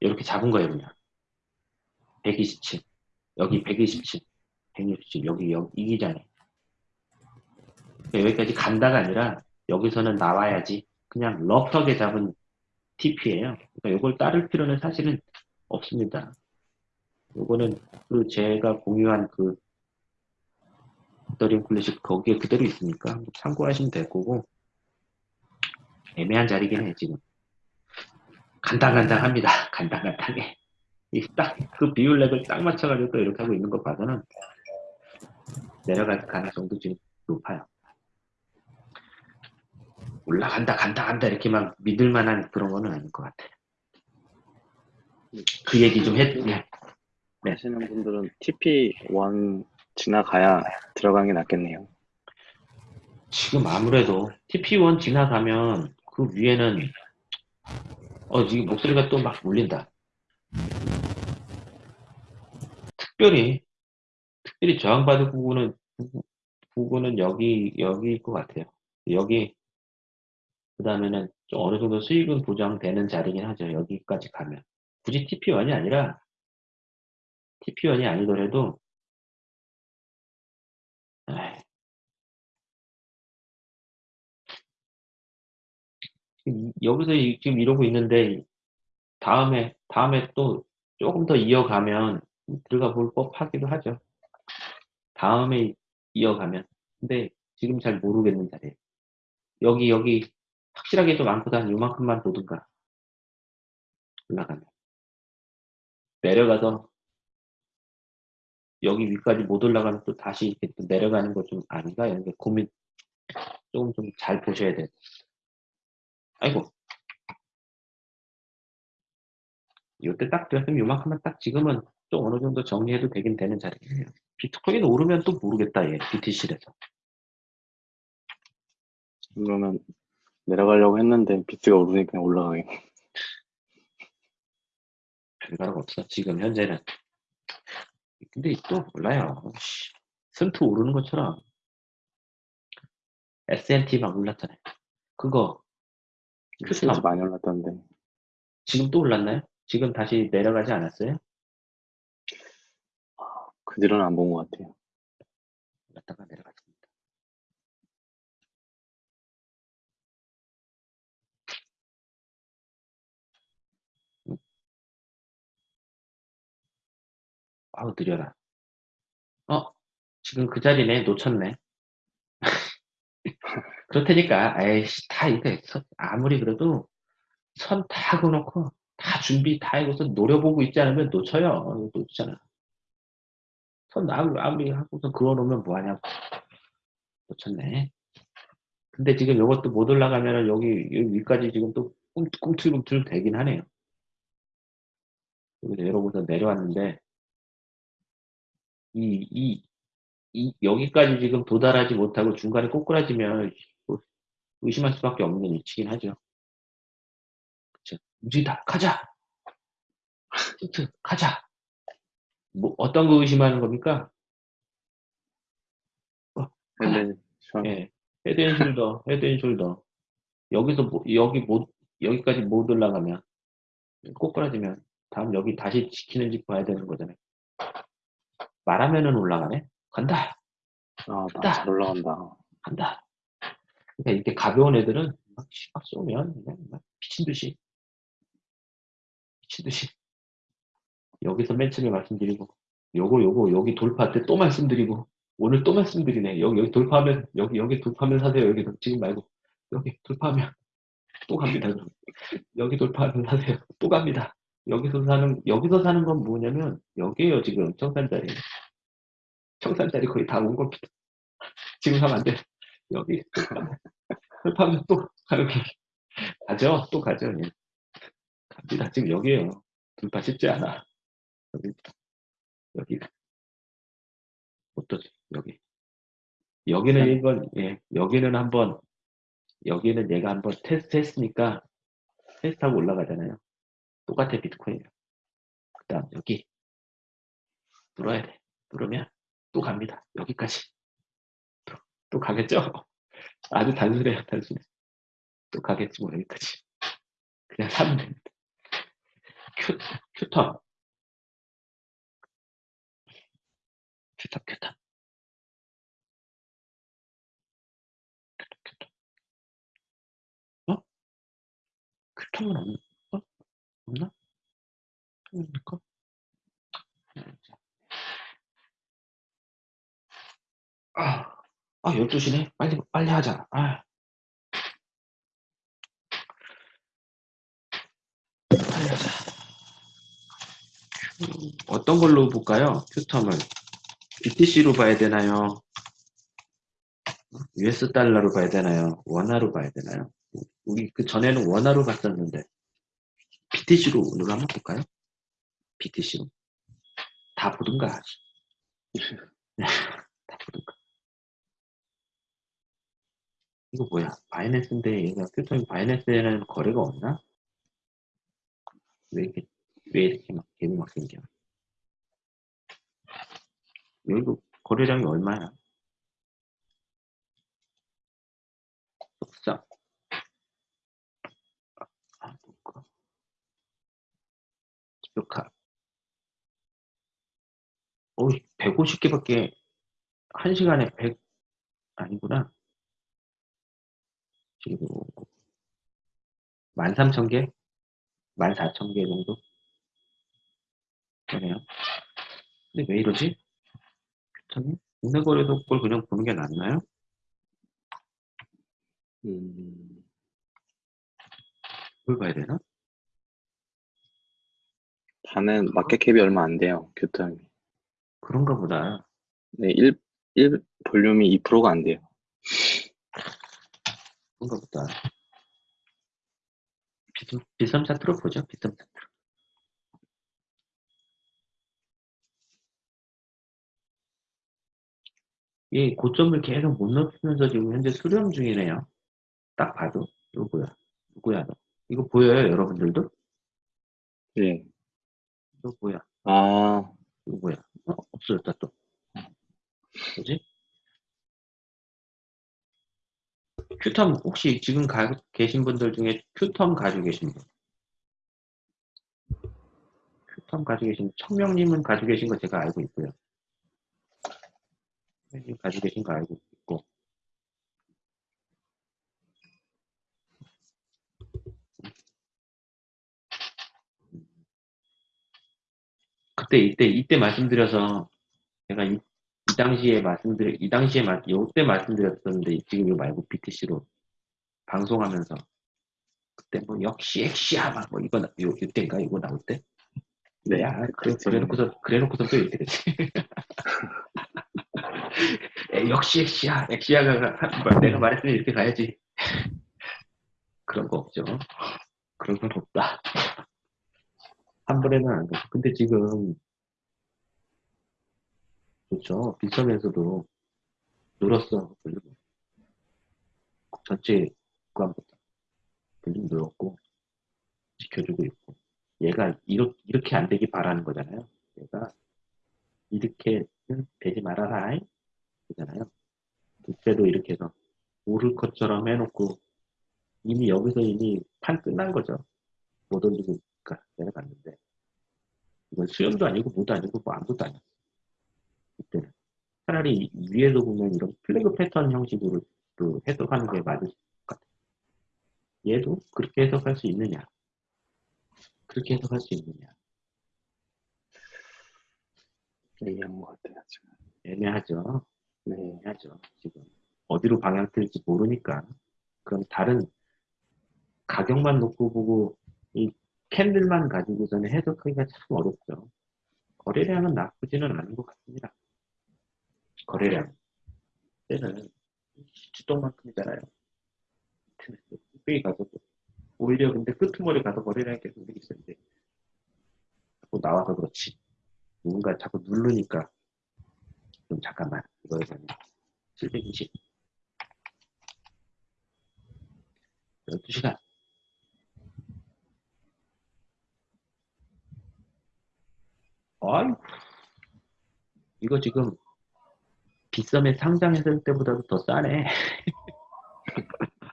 이렇게 잡은 거예요 그냥. 127 여기 127 167 여기 여기 이 기장에 그러니까 여기까지 간다가 아니라 여기서는 나와야지 그냥 럭터게 잡은 TP예요. 그러니까 이걸 따를 필요는 사실은 없습니다. 요거는 그 제가 공유한 그 더림 클래식 거기에 그대로 있으니까 참고하시면 될 거고 애매한 자리긴 해 지금 간당간당합니다. 간당간당해. 딱그 비율 렉을 딱 맞춰가지고 또 이렇게 하고 있는 거 봐서는 내려갈 가능성도 지금 높아요. 올라간다 간다 간다 이렇게만 믿을 만한 그런 거는 아닐 것 같아요. 그 얘기 좀 했, 네. 네. 하시는 분들은 TP1 지나가야 들어가는 게 낫겠네요. 지금 아무래도 TP1 지나가면 그 위에는 어 지금 목소리가 또 막 울린다. 특별히 특별히 저항받을 부분은 부- 부분은 여기 여기일 것 같아요. 여기 그 다음에는 좀 어느 정도 수익은 보장되는 자리긴 하죠. 여기까지 가면 굳이 TP1이 아니라 TP1이 아니더라도 여기서 이- 지금 이러고 있는데 다음에 다음에 또 조금 더 이어가면 들어가 볼 법하기도 하죠. 다음에 이어가면 근데 지금 잘 모르겠는 자리에 여기 여기 확실하게 좀 많고 한 요만큼만 보든가. 올라가면. 내려가서 여기 위까지 못 올라가면 또 다시 이렇게 또 내려가는 거좀 아닌가? 이런 게 고민 조금 좀 잘 보셔야 돼요. 아이고. 이때 딱 들었으면 요만큼만 딱 지금은 좀 어느 정도 정리해도 되긴 되는 자리예요. 비트코인 오르면 또 모르겠다 얘 BTC에서 그러면 내려가려고 했는데 비트가 오르니까 그냥 올라가게. 별다른 거 없어 지금 현재는 근데 또 몰라요 씨, 승투 오르는 것처럼 S&T 막 올랐잖아요 그거 진짜 그쵸. 많이 올랐던데. 지금 또 올랐나요? 지금 다시 내려가지 않았어요? 그 뒤로는 안 본 것 같아요. 올랐다가 내려갔습니다. 음. 아우 느려라. 어 지금 그 자리네. 놓쳤네. 그렇다니까. 에이씨 다 이거 선- 아무리 그래도 선 다 그어놓고 다 준비 다 해고서 노려보고 있지 않으면 놓쳐요. 놓치잖아 선 아무리, 아무리 하고서 그어놓으면 뭐하냐고 놓쳤네 근데 지금 이것도 못 올라가면은 여기, 여기 위까지 지금 또 꿈- 꿈틀꿈틀 되긴 하네요 여기 내려오고서 내려왔는데 이, 이, 이 여기까지 지금 도달하지 못하고 중간에 꼬꾸라지면 뭐 의심할 수밖에 없는 위치긴 하죠. 그쵸. 움직이다 가자. 히트 가자. 뭐 어떤 거 의심하는 겁니까? 저 예, head and shoulder, head and shoulder. 여기서 뭐- 여기 못 여기까지 못 올라가면 꼬꾸라지면 다음 여기 다시 지키는지 봐야 되는 거잖아요. 말하면은 올라가네. 간다. 아, 나잘 올라간다. 간다. 그러니까 이렇게 가벼운 애들은 막, 씨, 막 쏘면 그냥 막 미친 듯이 미친 듯이 여기서 맨 처음에 말씀드리고 요거 요거 여기 돌파 때또 말씀드리고 오늘 또 말씀드리네. 여기 여기 돌파하면 여기 여기 돌파하면 사세요. 여기 지금 말고. 여기 돌파하면 또 갑니다. 여기 돌파하면 사세요. 또 갑니다. 여기서 사는 여기서 사는 건 뭐냐면 여기에요 지금. 청산자리. 청산자리 거의 다 온 겁니다. 지금 하면 안 돼. 여기 돌파하면 또거 가죠? 또 가죠. 예. 갑니다. 지금 여기에요. 돌파 쉽지 않아 여기 여기. 어떠지 여기. 여기는 이건 예. 여기는 한번 여기는 얘가 한번 테스트 했으니까 테스트하고 올라가잖아요. 똑같아 비트코인이요 그 다음 여기. 뚫어야 돼. 뚫으면 또 갑니다. 여기까지. 또, 또 가겠죠? 아주 단순해요 단순해. 또 가겠지 뭐 여기까지. 그냥 사면 됩니다. 큐, 큐 턴 큐턴 큐턴 큐턴 어? 큐턴은 없나? 어? 없나? 없을까? 아, 아, 12시네? 빨리, 빨리 하자. 아. 큐- 어떤 걸로 볼까요? 큐텀을. BTC로 봐야 되나요? US 달러로 봐야 되나요? 원화로 봐야 되나요? 우리 그 전에는 원화로 봤었는데 BTC로 오늘 한번 볼까요? BTC로 다 보든가 다 보든가 이거 뭐야? 바이낸스인데 얘가 표정이 바이낸스에는 거래가 없나? 왜 이렇게 왜 이렇게 막 개미 막 생겨? 여기도 거래량이 얼마야? 속상. 아, 볼까? 기록하. 어, 150개밖에 한 시간에 100 아니구나. 지금 13,000개? 14,000개 정도? 그러네요. 근데 왜 이러지? 그렇다면 국내거래소 걸 그냥 보는 게 낫나요? 음, 그걸 봐야 되나? 반은 마켓캡이 얼마 안 돼요, 교탐이. 그런가 보다. 네, 1, 1 볼륨이 2%가 안 돼요. 그런가 보다. 비삼, 비삼 4% 보죠, 비삼 4%. 이 고점을 계속 못 높이면서 지금 현재 수렴 중이네요. 딱 봐도. 뭐야? 누구야, 너? 이거 보여요, 여러분들도? 네. 이거 뭐야? 아, 이거 뭐야? 어? 없어졌다, 또. 뭐지? 큐텀, 혹시 지금 가, 계신 분들 중에 큐텀 가지고 계신 분? 큐텀 가지고 계신, 청명님은 가지고 계신 거 제가 알고 있고요. 청명님 가지고 계신 거 알고 있고. 그때, 이때, 이때 말씀드려서 제가 이, 이 당시에 말씀드려, 이 당시에 말, 요때 말씀드렸었는데, 지금 이거 말고 BTC로 방송하면서, 그때 뭐, 역시 엑시야, 막, 뭐, 이거, 나- 요, 이때인가? 이거 나올 때? 네. 야, 그래. 그래놓고서, 그래놓고서 또 이때 그랬지. 에, 역시 엑시야, 엑시야가, 내가 말했으면 이렇게 가야지. 그런 거 없죠. 그런 건 없다. 한 번에는 안 돼. 근데 지금, 그렇죠. 빗썸에서도 늘었어. 볼륨. 전체 구간보다 볼륨 늘었고 지켜주고 있고 얘가 이렇게, 이렇게 안 되기 바라는 거잖아요. 얘가 이렇게는 되지 말아라 그잖아요. 그때도 이렇게 해서 오를 것처럼 해놓고 이미 여기서 이미 판 끝난 거죠. 못 올리니까 내려갔는데 이건 수염도 아니고 뭐도 아니고 뭐 아무것도 아니야. 그때는 차라리 위에서 보면 이런 플래그 패턴 형식으로 또 해석하는 게 맞을 것 같아. 얘도 그렇게 해석할 수 있느냐? 그렇게 해석할 수 있느냐? 얘기한 것 같아요, 지금. 애매하죠. 네. 애매하죠. 지금 어디로 방향 틀지 모르니까. 그럼 다른 가격만 놓고 보고 이 캔들만 가지고서는 해석하기가 참 어렵죠. 거래량은 나쁘지는 않은 것 같습니다. 거래량. 때는 주동만큼이잖아요. 삐 가서 오히려 근데 끄트머리 가서 거래량이 계속 늘이 있었는데 자꾸 나와서 그렇지. 누군가 자꾸 누르니까 좀 잠깐만. 이거에서는 720 12시간. 아이 이거 지금 빗썸에 상장했을 때보다도 더 싸네.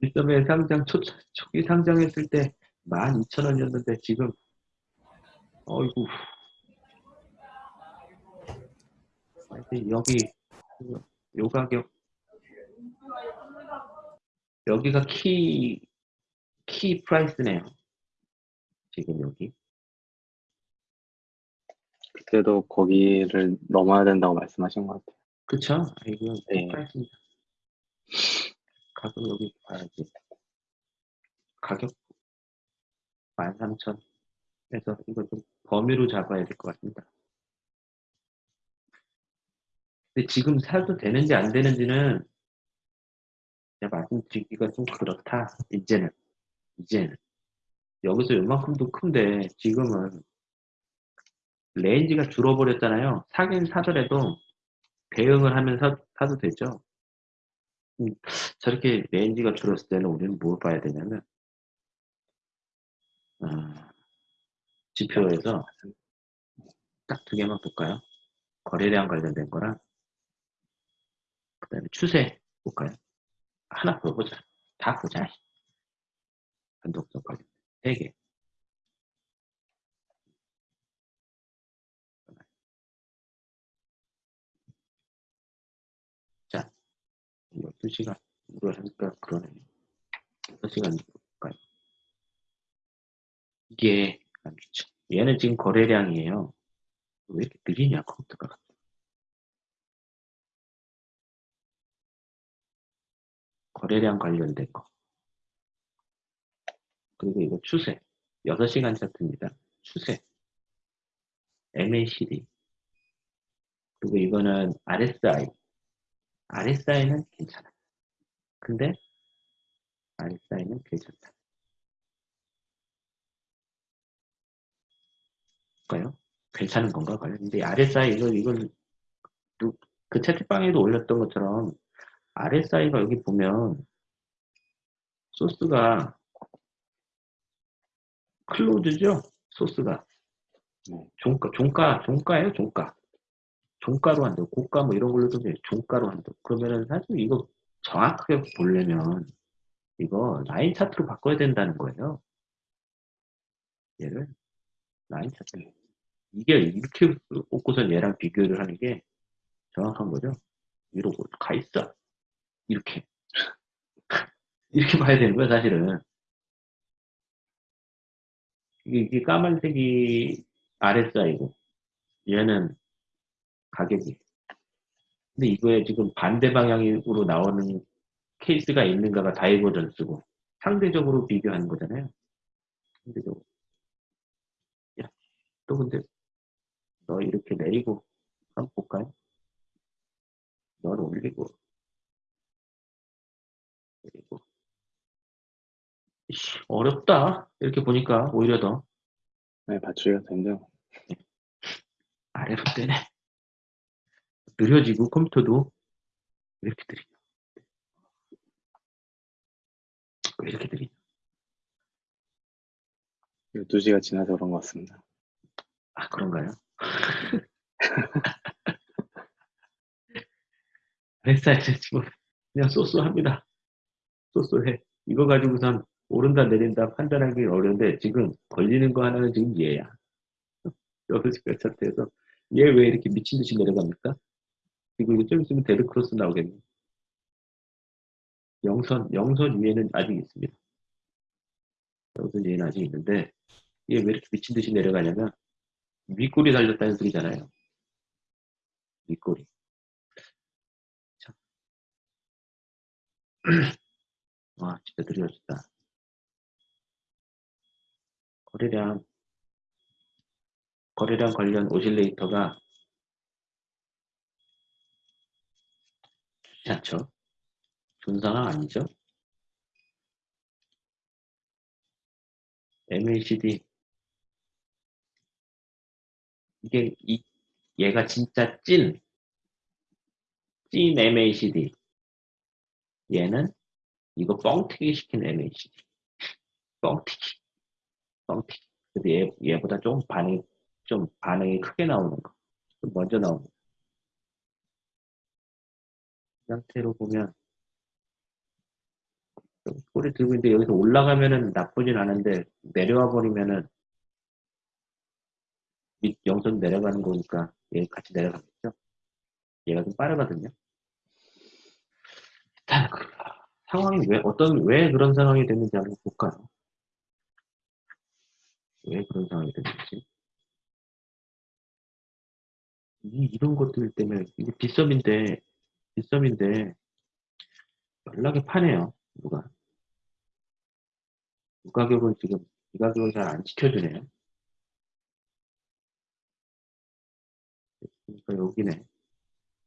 빗썸에 상장 초, 초기 상장했을 때 12,000원이었는데 지금 어이구 하 여기 요 가격 여기가 key, key price네요. 지금 여기. 그때도 거기를 넘어야 된다고 말씀하신 것 같아요. 그쵸? 아, 이거 네. key price입니다. 가격 여기 봐야지. 가격 13,000 해서 이거 좀 범위로 잡아야 될 것 같습니다. 근데 지금 사도 되는지 안 되는지는 제가 말씀드리기가 좀 그렇다. 이제는. 이제는. 여기서 요만큼도 큰데 지금은 range가 줄어버렸잖아요. 사긴 사더라도 대응을 하면서 사도 되죠. 저렇게 range가 줄었을 때는 우리는 뭘 봐야 되냐면, 어, 지표에서 딱 두 개만 볼까요? 거래량 관련된 거랑, 그 다음에 추세 볼까요? 하나 보자. 다 보자. 변동성 관련. 세 개. 자, 12시간. 이걸 하니까 그러네. 6시간 볼까요? 이게 안 좋죠. 얘는 지금 거래량이에요. 왜 이렇게 느리냐, 컴퓨터가. 거래량 관련된 거. 그리고 이거 추세. 6시간 차트입니다. 추세. MACD. 그리고 이거는 RSI. RSI는 괜찮아. 근데 RSI는 괜찮다. 볼까요? 괜찮은 건가 봐요. 근데 RSI 이거 이걸 누- 그 채팅방에도 올렸던 것처럼 RSI가 여기 보면 소스가 클로즈죠? 소스가. 네. 종가 종가 종가예요 종가. 종가로 한다고 고가 뭐 이런 걸로도 돼 종가로 한다고 그러면은 사실 이거 정확하게 보려면 이거 라인 차트로 바꿔야 된다는 거예요. 얘를 라인 차트. 이게 이렇게 꽂고선 얘랑 비교를 하는 게 정확한 거죠? 이러고 가 있어 이렇게. 이렇게 봐야 되는 거야 사실은. 이게, 이게 까만색이 RSI고 얘는 가격이. 근데 이거에 지금 반대 방향으로 나오는 케이스가 있는가가 다이버전스고 상대적으로 비교하는 거잖아요. 상대적으로. 야, 또 근데 너 이렇게 내리고 한번 볼까요? 널 올리고 이씨, 어렵다. 이렇게 보니까 오히려 더. 네, 맞추기가 된대요. 아래로 떼네. 느려지고 컴퓨터도 왜 이렇게 느리냐 왜 이렇게 느리냐. 12시가 지나서 그런 것 같습니다. 아 그런가요? RSI 지금 그냥 so-so합니다. so-so해. 이거 가지고선 오른다 내린다 판단하기 어려운데 지금 걸리는 거 하나는 지금 얘야. 여섯 시간 차트에서. 얘 왜 이렇게 미친 듯이 내려갑니까? 그리고 이거 좀 있으면 dead cross 나오겠네. 영선 영선 위에는 아직 있습니다. 영선 위에는 아직 있는데 얘 왜 이렇게 미친 듯이 내려가냐면 윗골이 달렸다는 소리잖아요. 윗골이. 참. 와 진짜 느려졌다 거래량 거래량 관련 오실레이터가 않죠? 상황 아니죠? MACD 이게 이 얘가 진짜 찐 찐 MACD 얘는 이거 뻥튀기 시킨 MACD 뻥튀기 뻥튀기 근데 얘, 얘보다 좀 반응이 좀 반응이 크게 나오는 거. 좀 먼저 나오는 거. 이 상태로 보면 좀 소리 들고 있는데 여기서 올라가면은 나쁘진 않은데 내려와 버리면은 밑 영선 내려가는 거니까 얘 같이 내려가겠죠? 얘가 좀 빠르거든요. 일단 그 상황이 왜 어떤 왜 그런 상황이 됐는지 한번 볼까요 왜 그런 상황이 됐는지. 이, 이런 것들 때문에 이게 빗썸인데 빗썸인데 연락이 파네요 누가. 이 가격을 지금 이 가격을 잘 안 지켜주네요. 그러니까 여기네.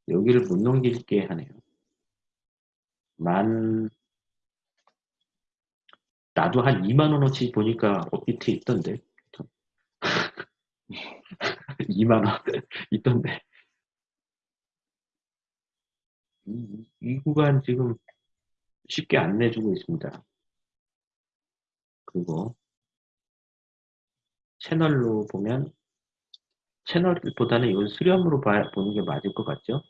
여기를 못 넘기게 하네요. 만 나도 한 2만 원어치 보니까 업비트에 있던데 2만 원 있던데 이, 이 구간 지금 쉽게 안 내주고 있습니다. 그리고 채널로 보면 채널보다는 이걸 수렴으로 봐- 보는 게 맞을 것 같죠?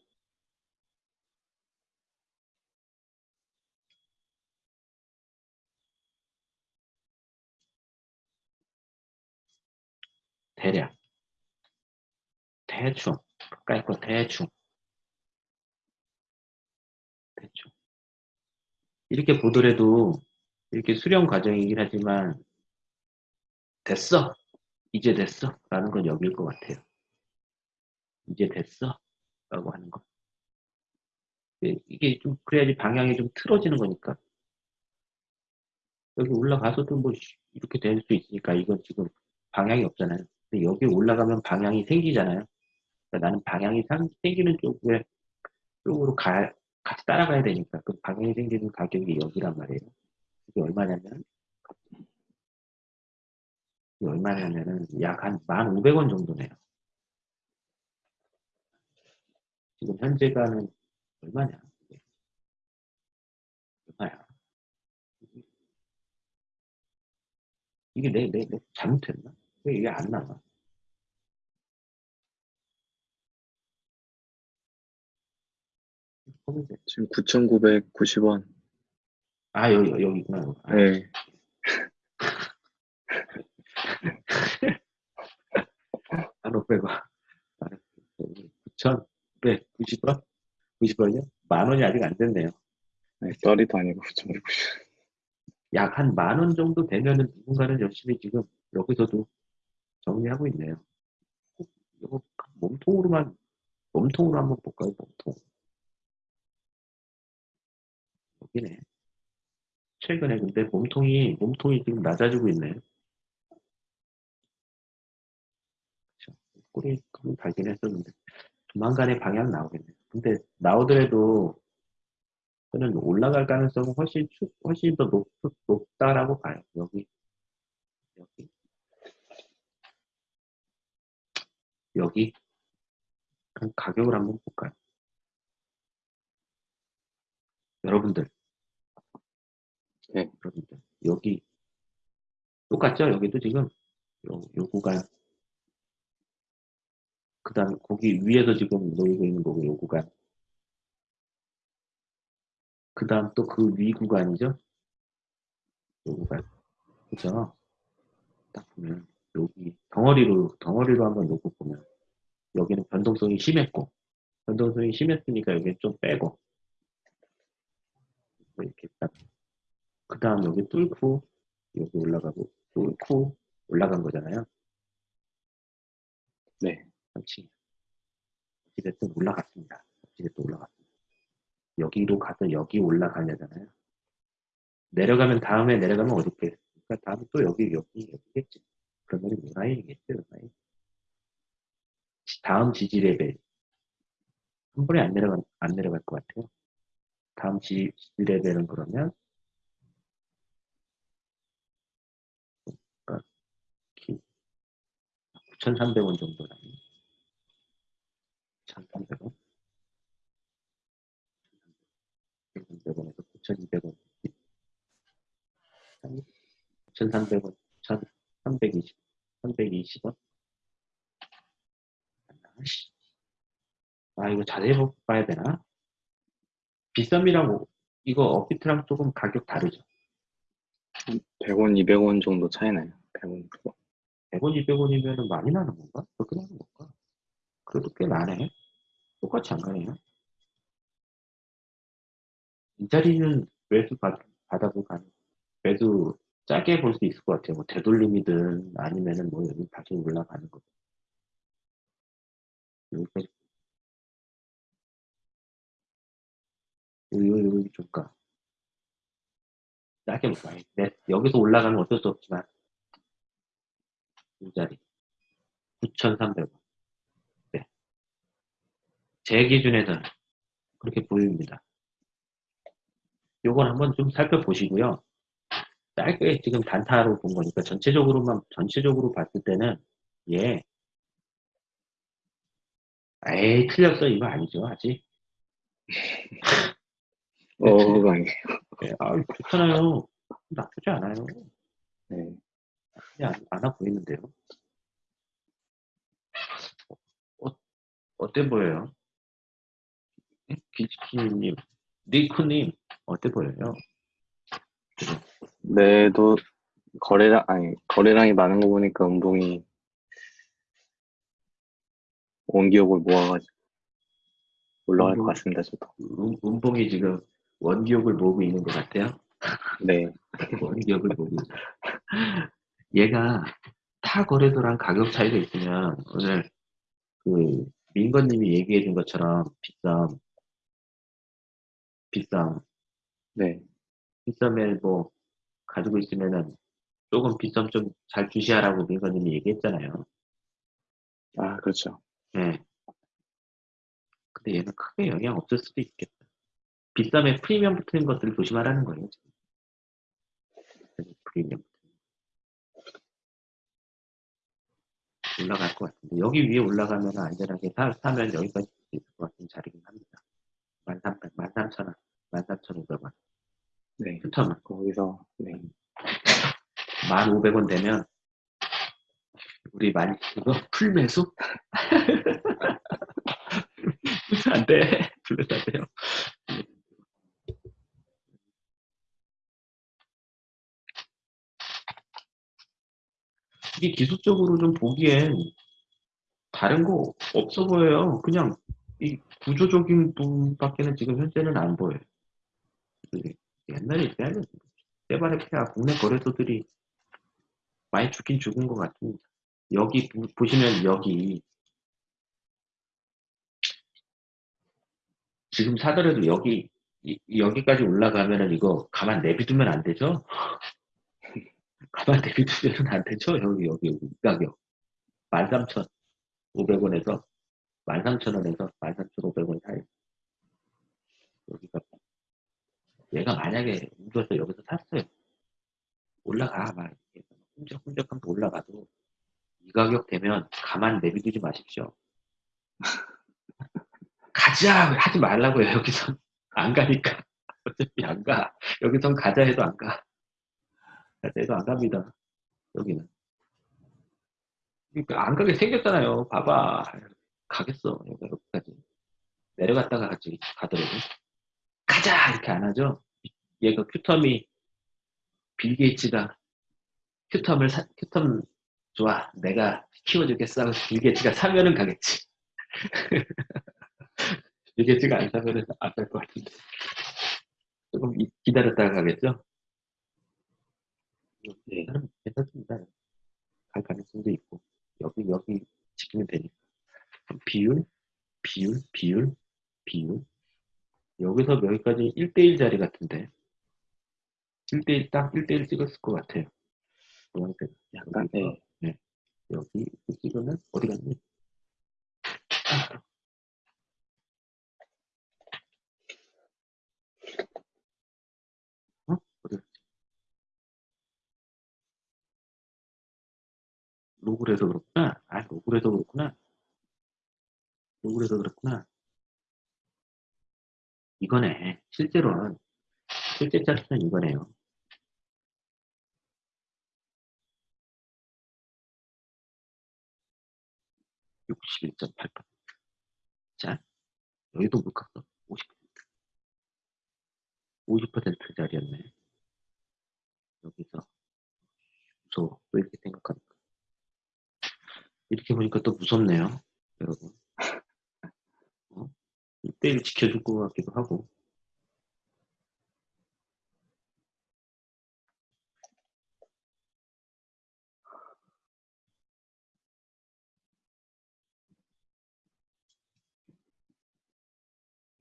대략. 대충. 거 대충. 대충 이렇게 보더라도 이렇게 수렴 과정이긴 하지만 됐어. 이제 됐어. 라는 건 여기일 것 같아요. 이제 됐어. 라고 하는 거. 예, 이게 좀 그래야지 방향이 좀 틀어지는 거니까. 여기 올라가서도 뭐 이렇게 될 수 있으니까 이건 지금 방향이 없잖아요 근데 여기 올라가면 방향이 생기잖아요 그러니까 나는 방향이 상- 생기는 쪽에 쪽으로 가, 같이 따라가야 되니까 그 방향이 생기는 가격이 여기란 말이에요 이게 얼마냐면 이게 얼마냐면은 약 한 1,500원 정도네요. 지금 현재가는 얼마냐? 얼마야? 이게 내, 내, 내 잘못했나? 왜 이게 안 나와? 지금 9,990원. 아, 여기, 여기 있구나. 아, 네. 한 500원. 9,190원? 90원이요? 만 원이 아직 안 됐네요. 네, 썰이도 아니고 9,990원. 약한 만 원 정도 되면은 누군가는 열심히 지금 여기서도 정리하고 있네요. 이거 몸통으로만, 몸통으로 한번 볼까요? 몸통. 여기네. 최근에 근데 몸통이, 몸통이 지금 낮아지고 있네요. 꼬리 좀 달긴 했었는데, 조만간에 방향 나오겠네요. 근데 나오더라도 저는 올라갈 가능성은 훨씬, 추- 훨씬 더 높, 높다라고 봐요. 여기, 여기, 여기. 가격을 한번 볼까요? 여러분들. 네. 여러분들. 여기, 똑같죠? 여기도 지금, 요, 요 구간. 그 다음, 거기 위에서 지금 놓이고 있는 거고, 요 구간. 그 다음 또 그 위 구간이죠? 요 구간. 그죠? 딱 보면, 여기, 덩어리로, 덩어리로 한번 놓고 보면, 여기는 변동성이 심했고, 변동성이 심했으니까 여기 좀 빼고, 뭐 이렇게 딱, 그 다음 여기 뚫고, 여기 올라가고, 뚫고, 올라간 거잖아요. 네. 그렇지. 어찌됐든 올라갔습니다. 어찌됐든 올라갔습니다. 여기로 가서 여기 올라가려잖아요. 내려가면 다음에 내려가면 어디 있겠습니까? 다음에 또 여기, 여기, 이 라인. 다음 지지 레벨. 한 번에 안 내려가, 안 내려갈 것 같아요. 다음 지, 지지 레벨은 그러면, 9,300원 정도라니. 1,300원. 1,300원에서 9,200원. 9,300원, 1,320, 320원. 아, 이거 자세히 봐야 되나? 비썸이랑 이거 업비트랑 조금 가격 다르죠. 100원, 200원 정도 차이 나요. 100원, 200원. 100원, 200원이면 많이 나는 건가? 그렇게 나는 건가? 그래도 꽤 나네. 똑같이 안 가네요. 이 자리는 매수 받, 받아도 가능. 매수 짜게 볼 수 있을 것 같아요. 뭐 되돌림이든 아니면은 뭐 여기 다시 올라가는 거. 여기까지. 여기, 여기, 여기 줄까? 짜게 볼까? 네, 여기서 올라가면 어쩔 수 없지만. 이 자리. 9,300원. 네. 제 기준에서는 그렇게 보입니다. 요건 한번 좀 살펴보시고요. 짧게 지금 단타로 본 거니까 전체적으로만, 전체적으로 봤을 때는, 예. 에이, 틀렸어. 이거 아니죠. 아직. 어, 아니에요. 예, 아, 좋잖아요. 나쁘지 않아요. 네. 그냥 안, 아 보이는데요. 어, 어때 보여요? 기치키님, 니코님, 어때 보여요? 네도 거래량, 아니, 거래량이 많은 거 보니까 운봉이 원기옥을 모아가지고 올라갈 것 운봉. 같습니다, 저도. 음, 운봉이 지금 원기옥을 모으고 있는 것 같아요. 네. 모으고 있는. 얘가 타 거래소랑 가격 차이가 있으면 오늘 그 민건님이 얘기해 준 것처럼 비쌈, 비쌈, 네. 비쌈에 뭐 가지고 있으면은 조금 비쌈 좀 잘 주시하라고 민건님이 얘기했잖아요. 아, 그렇죠. 네. 근데 얘는 크게 영향 없을 수도 있겠다. 비쌈에 프리미엄 붙는 것들을 조심하라는 거예요. 지금. 프리미엄. 올라갈 것 같은데 여기 위에 올라가면 안전하게 사, 사면 여기까지 있을 것 같은 자리긴 합니다. 13,000, 13,000원, 13,500원. 네. 추첨은 거기서, 네. 1,500원 되면 우리 많이 이거 풀매수? 풀매수 안 돼. 풀매수 안 돼요. 이게 기술적으로 좀 보기엔 다른 거 없어 보여요. 그냥 이 구조적인 부분밖에는 지금 현재는 안 보여요. 옛날에 때발의 폐하 국내 거래소들이 많이 죽긴 죽은 것 같습니다. 여기 보- 보시면 여기 지금 사더라도 여기 이- 여기까지 올라가면은 이거 가만 내비두면 안 되죠? 가만 내비두면 안 되죠? 여기 여기 여기. 이 가격. 13,500원에서 13,000원에서 13,500원 사이 여기가 얘가 만약에 우겨서 여기서 샀어요. 올라가. 막 훔적훔적하면 올라가도 이 가격 되면 가만 내비두지 마십시오. 가자! 하지 말라고요 여기서 안 가니까. 어차피 안 가. 여기선 가자 해도 안 가 해도 안 갑니다. 여기는. 그러니까 안 가게 생겼잖아요. 봐봐. 가겠어. 여기 여기까지. 내려갔다가 같이 가더라도. 가자! 이렇게 안 하죠? 얘가 Qtum이 빌 게이츠가 Qtum을 사, Qtum 좋아. 내가 키워주겠어 빌 게이츠가 사면은 가겠지. 빌 게이츠가 안 사면은 안갈것 같은데. 조금 이- 기다렸다가 가겠죠 네. 나름 괜찮습니다. 갈 가능성도 있고 여기 여기 지키면 되니까. 비율 비율 비율 비율. 여기서 여기까지 1대1 자리 같은데. 1대1 딱 1대1 찍었을 것 같아요. 노란색 약간, 네. 여기 찍으면 어디 갔니? 어? 어디 갔지? 로그를 해서 그렇구나. 아, 로그를 해서 그렇구나. 로그를 해서 그렇구나. 이거네. 실제로는, 실제 차트는 이거네요. (61.8%) 자, 여기도 못 갔어. 50%. 50% 자리였네. 여기서. 무서워. 왜 이렇게 생각하니까. 이렇게 보니까 또 무섭네요. 여러분. 어? 1대1 지켜줄 것 같기도 하고.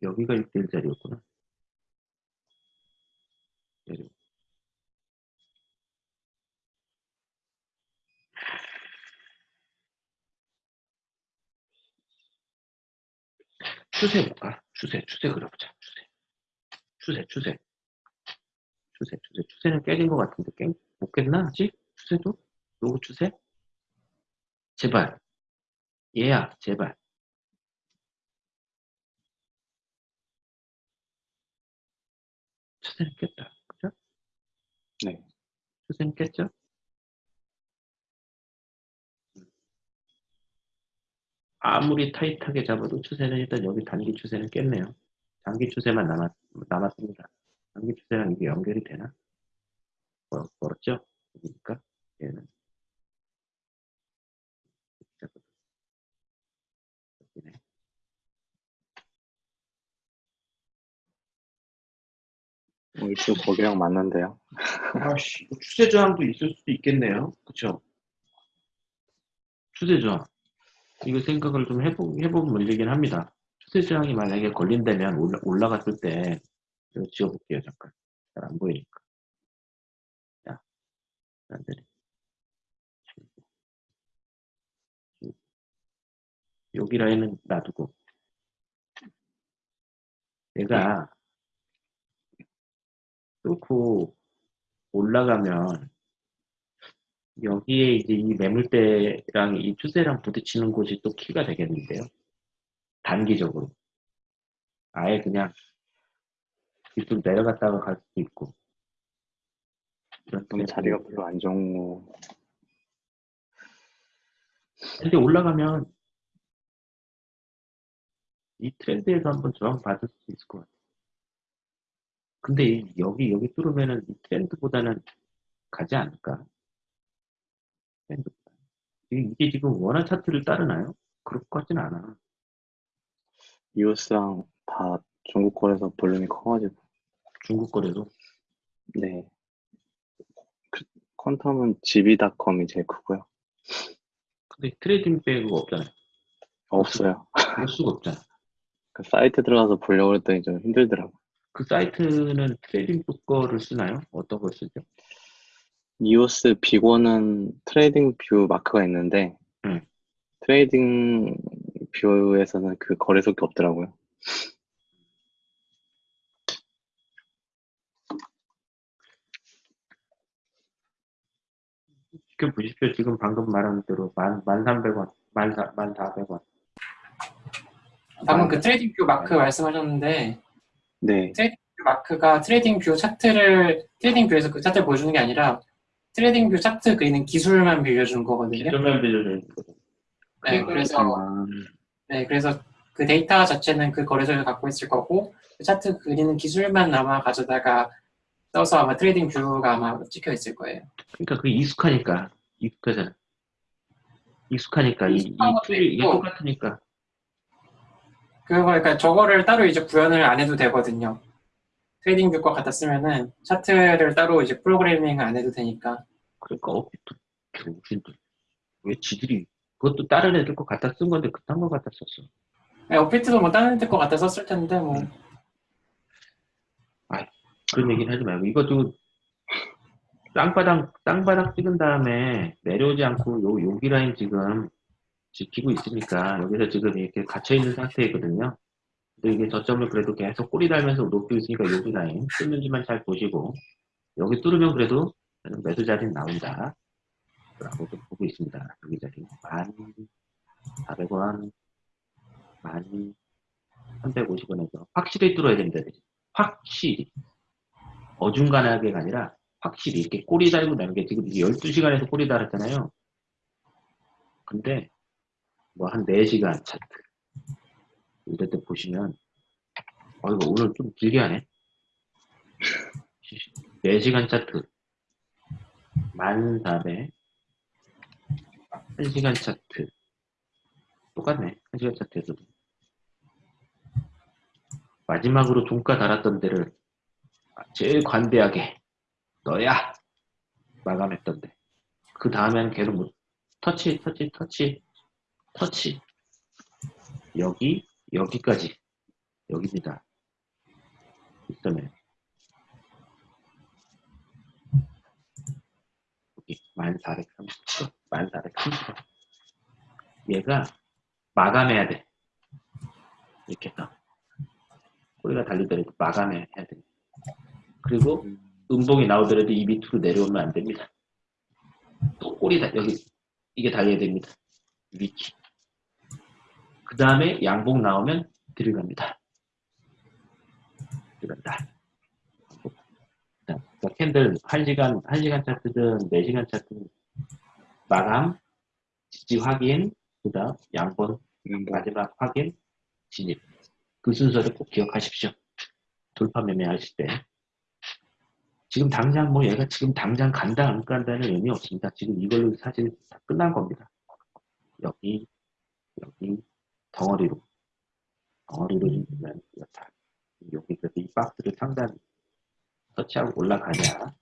여기가 1대1 자리였구나. 내려. 추세 볼까? 추세, 추세 그려보자. 추세. 추세, 추세. 추세, 추세. 추세는 깨진 것 같은데, 깨, 못 깼나? 아직? 추세도? 요거 추세? 제발. 얘야, 제발. 추세는 깼죠. 그죠? 네. 추세는 깼죠? 아무리 타이트하게 잡아도 추세는 일단 여기 단기 추세는 깼네요. 장기 추세만 남았, 남았습니다. 장기 추세랑 이게 연결이 되나? 멀, 멀었죠? 그러니까 얘는 여기네. 어, 일주 거기랑 맞는데요. 아씨, 추세 저항도 있을 수도 있겠네요. 그쵸? 추세 저항. 이거 생각을 좀 해보, 해본 문제긴 합니다. 추세 저항이 만약에 걸린다면 올라, 올라갔을 때, 이거 지워볼게요, 잠깐. 잘 안 보이니까. 자, 안 되네. 여기 라인은 놔두고. 내가 뚫고 올라가면 여기에 이제 이 매물대랑 이 추세랑 부딪히는 곳이 또 키가 되겠는데요. 단기적으로. 아예 그냥 밑으로 내려갔다가 갈 수도 있고. 그럼 자리가 별로 안 거. 근데 올라가면 이 트렌드에서 한번 저항 받을 수 있을 것 같아요. 근데 이- 여기 여기 뚫으면은 이 트렌드보다는 가지 않을까? 이게, 지금 원화 차트를 따르나요? 그럴 것 같진 않아. EOS랑 다 중국 거래소 볼륨이 커가지고. 중국 거래소. 네. 그, Qtum은 GB닷컴이 제일 크고요. 근데 TradingView가 없잖아요. 없어요. 볼 수가 없잖아. 그 사이트 들어가서 보려고 했더니 좀 힘들더라고. 그 사이트는 TradingView 거를 쓰나요? 어떤 걸 쓰죠? EOS 빅원은 TradingView 마크가 있는데 음. TradingView에서는 그 거래소가 없더라고요. 지금 보십시오. 지금 방금 말한 대로 만, 만 삼백 원, 만 사, 만 사백 원. 방금 그 트레이딩 뷰 마크 말씀하셨는데 네. 그 마크가 TradingView 차트를 TradingView에서 그 차트를 보여주는 게 아니라 TradingView 차트 그리는 기술만 빌려주는 거거든요. 기술만 빌려주는 거죠. 네, 그래서 아, 네, 그래서 그 데이터 자체는 그 거래소에서 갖고 있을 거고 그 차트 그리는 기술만 아마 가져다가 써서 아마 TradingView가 아마 찍혀 있을 거예요. 그러니까 그게 익숙하니까 익숙하잖아. 익숙하니까 이, 이 tool이 이게. 똑같으니까 그거 그러니까 저거를 따로 이제 구현을 안 해도 되거든요. 트레이딩 뷰과 같다 쓰면은 차트를 따로 이제 프로그래밍을 안 해도 되니까. 그러니까 어또 정신들 왜 지들이 그것도 다른 애들 거 갖다 쓴 건데 그딴 거 갖다 썼어. 네, 오피트도 뭐 다른 데거 갖다 썼을 텐데 뭐. 그런 얘기는 하지 말고 이것도 땅바닥 땅바닥 찍은 다음에 내려오지 않고 요 여기 라인 지금 지키고 있으니까 여기서 지금 이렇게 갇혀 있는 상태이거든요. 이게 저점을 그래도 계속 꼬리 달면서 높이고 있으니까 여기 라인 뚫는지만 잘 보시고 여기 뚫으면 그래도 매수 자리는 나온다. 라고 좀 보고 있습니다. 여기 자리 만 400원, 만 350원에서 확실히 뚫어야 됩니다. 확실히. 어중간하게가 아니라 확실히 이렇게 꼬리 달고 나는 게 지금 이게 12시간에서 꼬리 달았잖아요. 근데 뭐 한 4시간 차트 때 보시면 어 이거 오늘 좀 길게 하네. 4시간 차트. 1400 1시간 차트. 똑같네. 1시간 차트에서도. 마지막으로 종가 달았던 데를 제일 관대하게 너야 마감했던데. 그 다음에는 계속 뭐 터치 터치 터치 터치. 여기 여기까지. 여기입니다. 있으면 여기 1430도 1430도 얘가 마감해야 돼. 이렇게 해서. 꼬리가 달리더라도 마감해야 돼. 그리고 음봉이 나오더라도 이 밑으로 내려오면 안 됩니다. 또 꼬리 다 여기. 이게 달려야 됩니다. 위치. 그 다음에 양봉 나오면 들어갑니다. 들어간다. 그러니까 캔들 1시간, 1시간 차트든 4시간 차트든 마감, 지지 확인, 그 다음 양본, 음, 마지막 확인, 진입. 그 순서를 꼭 기억하십시오. 돌파 매매 하실 때. 지금 당장 뭐 얘가 지금 당장 간다 안 간다는 의미 없습니다. 지금 이걸로 사실 다 끝난 겁니다. 여기, 여기, 덩어리로. 덩어리로 있는 여타. 여기 그래서 이 박스를 상단 터치하고 올라가냐.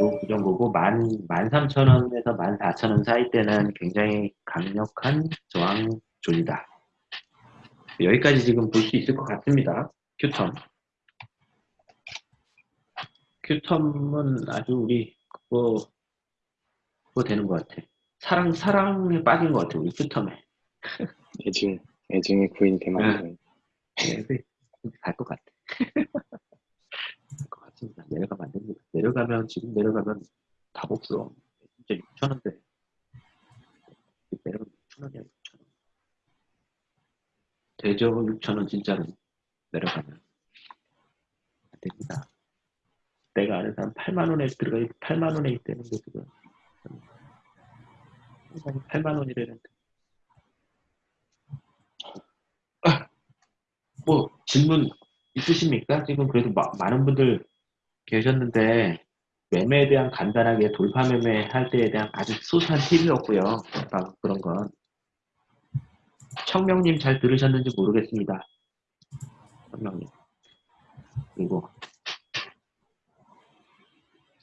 요, 그 정도고, 만, 만 삼천 원에서 만 사천 원 사이 때는 굉장히 강력한 저항 존이다. 여기까지 지금 볼 수 있을 것 같습니다. 큐텀. 큐텀은 아주 우리, 그거, 그거 되는 것 같아. 사랑, 사랑에 빠진 것 같아, 우리 큐텀에. 애증, 애증의 구인이 되면 네, 갈것 같아. 갈 것 같습니다. 내려가면 안 됩니다. 내려가면, 지금 내려가면 답 없어. 진짜 6천 원대. 내려가면 6천 원이야, 6천원. 되죠, 6천 원 진짜로. 내려가면. 안 됩니다. 내가 아는 사람 8만 원에 들어가, 8만 원에 있다는 게 지금. 8만 원이라는 뭐 질문 있으십니까? 지금 그래도 마- 많은 분들 계셨는데 매매에 대한 간단하게 돌파 매매 할 때에 대한 아주 소소한 팁이었고요. 아, 그런 건 청명님 잘 들으셨는지 모르겠습니다. 청명님 그리고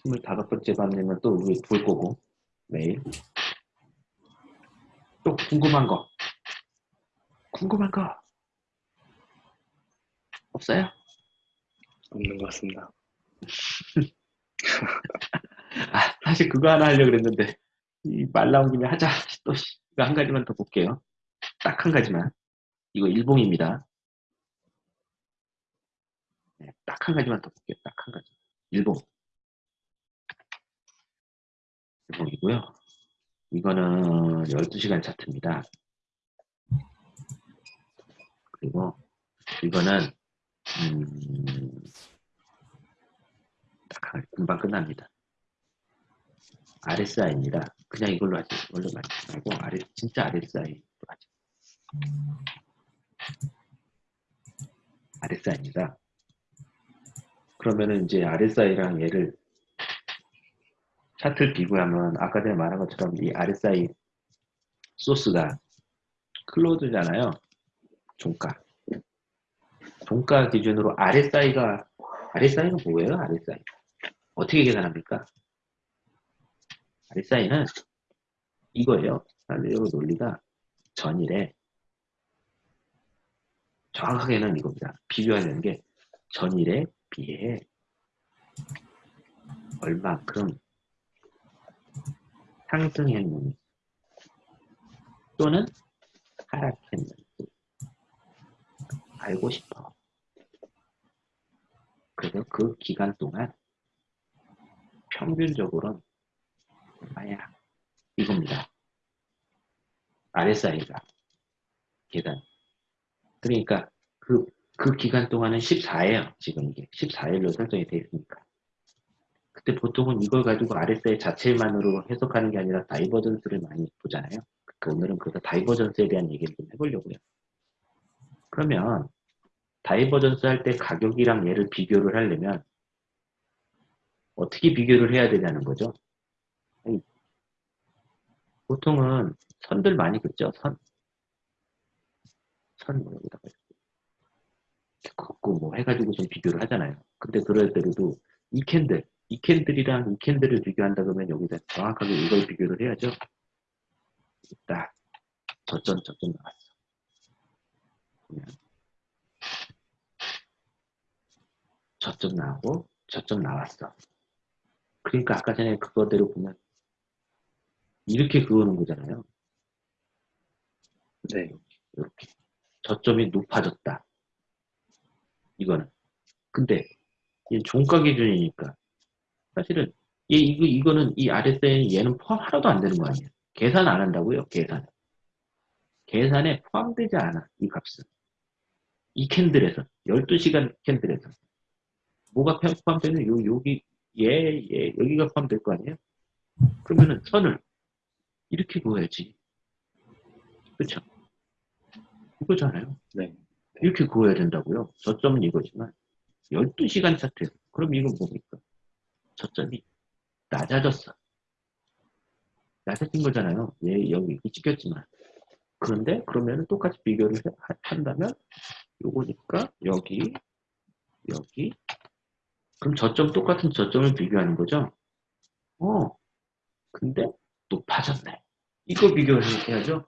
25번째 밤님은 또 우리 볼 거고 매일 또 궁금한 거 궁금한 거 없어요? 없는 것 같습니다. 아, 사실 그거 하나 하려고 그랬는데, 이말 나온 김에 하자. 또, 씨, 이거 한 가지만 더 볼게요. 딱 한 가지만. 이거 일봉입니다. 네, 딱한 가지만 더 볼게요. 딱 한 가지. 일봉. 일봉이고요. 이거는 12시간 차트입니다. 그리고 이거는 음, 금방 끝납니다. RSI입니다. 그냥 이걸로 하지. 이걸로 말고 RS, 진짜 RSI로 하지. RSI입니다. 그러면은 이제 RSI랑 얘를 차트를 비교하면 아까 전에 말한 것처럼 이 RSI 소스가 클로즈잖아요. 종가. 종가 기준으로 RSI가 RSI는 뭐예요? RSI 어떻게 계산합니까? RSI는 이거예요. 산대로 논리가 전일에 정확하게는 이겁니다. 비교하는 게 전일에 비해 얼만큼 상승했는지 또는 하락했는지 알고 싶어. 그래서 그 기간 동안 평균적으로는 얼마야? 이겁니다. RSI가 계단. 그러니까 그, 그 기간 동안은 14예요. 지금 이게 14일로 설정이 되어 있으니까. 그때 보통은 이걸 가지고 RSI 자체만으로 해석하는 게 아니라 divergence를 많이 보잖아요. 그 오늘은 그래서 divergence에 대한 얘기를 좀 해보려고요. 그러면 divergence 할 때 가격이랑 얘를 비교를 하려면 어떻게 비교를 해야 되냐는 거죠. 보통은 선들 많이 긋죠. 선. 선뭐 이렇게 긋고 뭐 해가지고 좀 비교를 하잖아요. 근데 그럴 때도 이 candle, 이 candle이랑 이 candle을 비교한다 그러면 여기다 정확하게 이걸 비교를 해야죠. 딱 저점 저점 나왔어. 그냥 저점 나오고 저점 나왔어. 그러니까 아까 전에 그거대로 보면 이렇게 그어놓은 거잖아요. 네. 이렇게 저점이 높아졌다. 이거는. 근데 이 종가 기준이니까 사실은 얘 이거 이거는 이 RSI는 얘는 포함 하나도 안 되는 거 아니에요. 계산 안 한다고요. 계산. 계산에 포함되지 않아 이 값은. 이 캔들에서 12시간 캔들에서 뭐가 포함되는 요 여기 얘, 얘 여기가 포함될 거 아니에요? 그러면은 선을 이렇게 그어야지. 그렇죠? 이거잖아요. 네. 이렇게 그어야 된다고요. 저점은 이거지만 12시간 차트. 그럼 이건 뭡니까? 저점이 낮아졌어. 낮아진 거잖아요. 얘 여기 찍혔지만. 그런데 그러면 똑같이 비교를 한다면 요거니까 여기 여기 그럼 저점 똑같은 저점을 비교하는 거죠? 어. 근데 높아졌네. 이거 비교를 해야죠.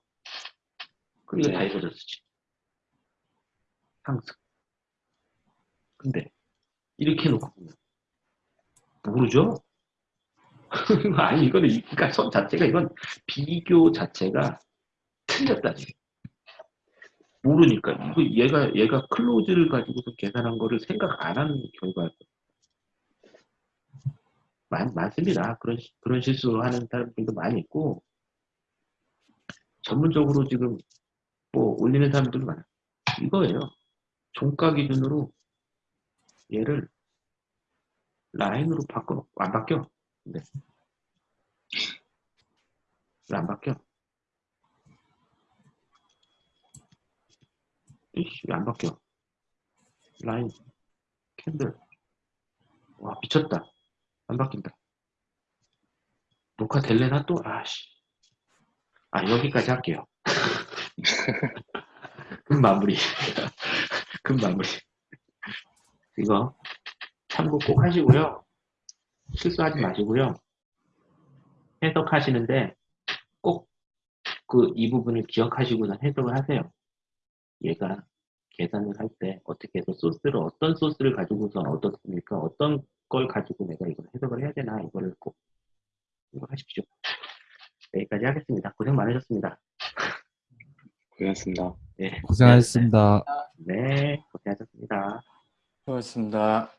그럼 이거 네. 다 이루어졌지. 상승. 근데 이렇게 놓고 보면 모르죠? 아니 이거는 이- 그러니까 선 자체가 이건 비교 자체가 틀렸다니. 모르니까 이거 얘가 얘가 클로즈를 가지고서 계산한 거를 생각 안 하는 결과예요. 많, 많습니다. 그런 시- 그런 실수를 하는 사람들도 많이 있고 전문적으로 지금 뭐 올리는 사람들도 많아요. 이거예요. 종가 기준으로 얘를 라인으로 바꿔 안 바뀌어. 왜안 바뀌어? 이씨 왜안 바뀌어? 라인 캔들 와 미쳤다. 안 바뀐다. 녹화 될래나 또? 아씨. 아 여기까지 할게요. 금 마무리. 금 마무리. 이거 참고 꼭 하시고요. 실수하지 마시고요. 해석하시는데 꼭 그 이 부분을 기억하시고 난 해석을 하세요. 얘가 계산을 할 때 어떻게 해서 소스를 어떤 소스를 가지고서 어떻습니까? 어떤 걸 가지고 내가 이걸 해석을 해야 되나 이거를 꼭 생각하십시오. 여기까지 하겠습니다. 고생 많으셨습니다. 고생했습니다. 네, 고생하셨습니다. 네, 고생하셨습니다. 수고하셨습니다.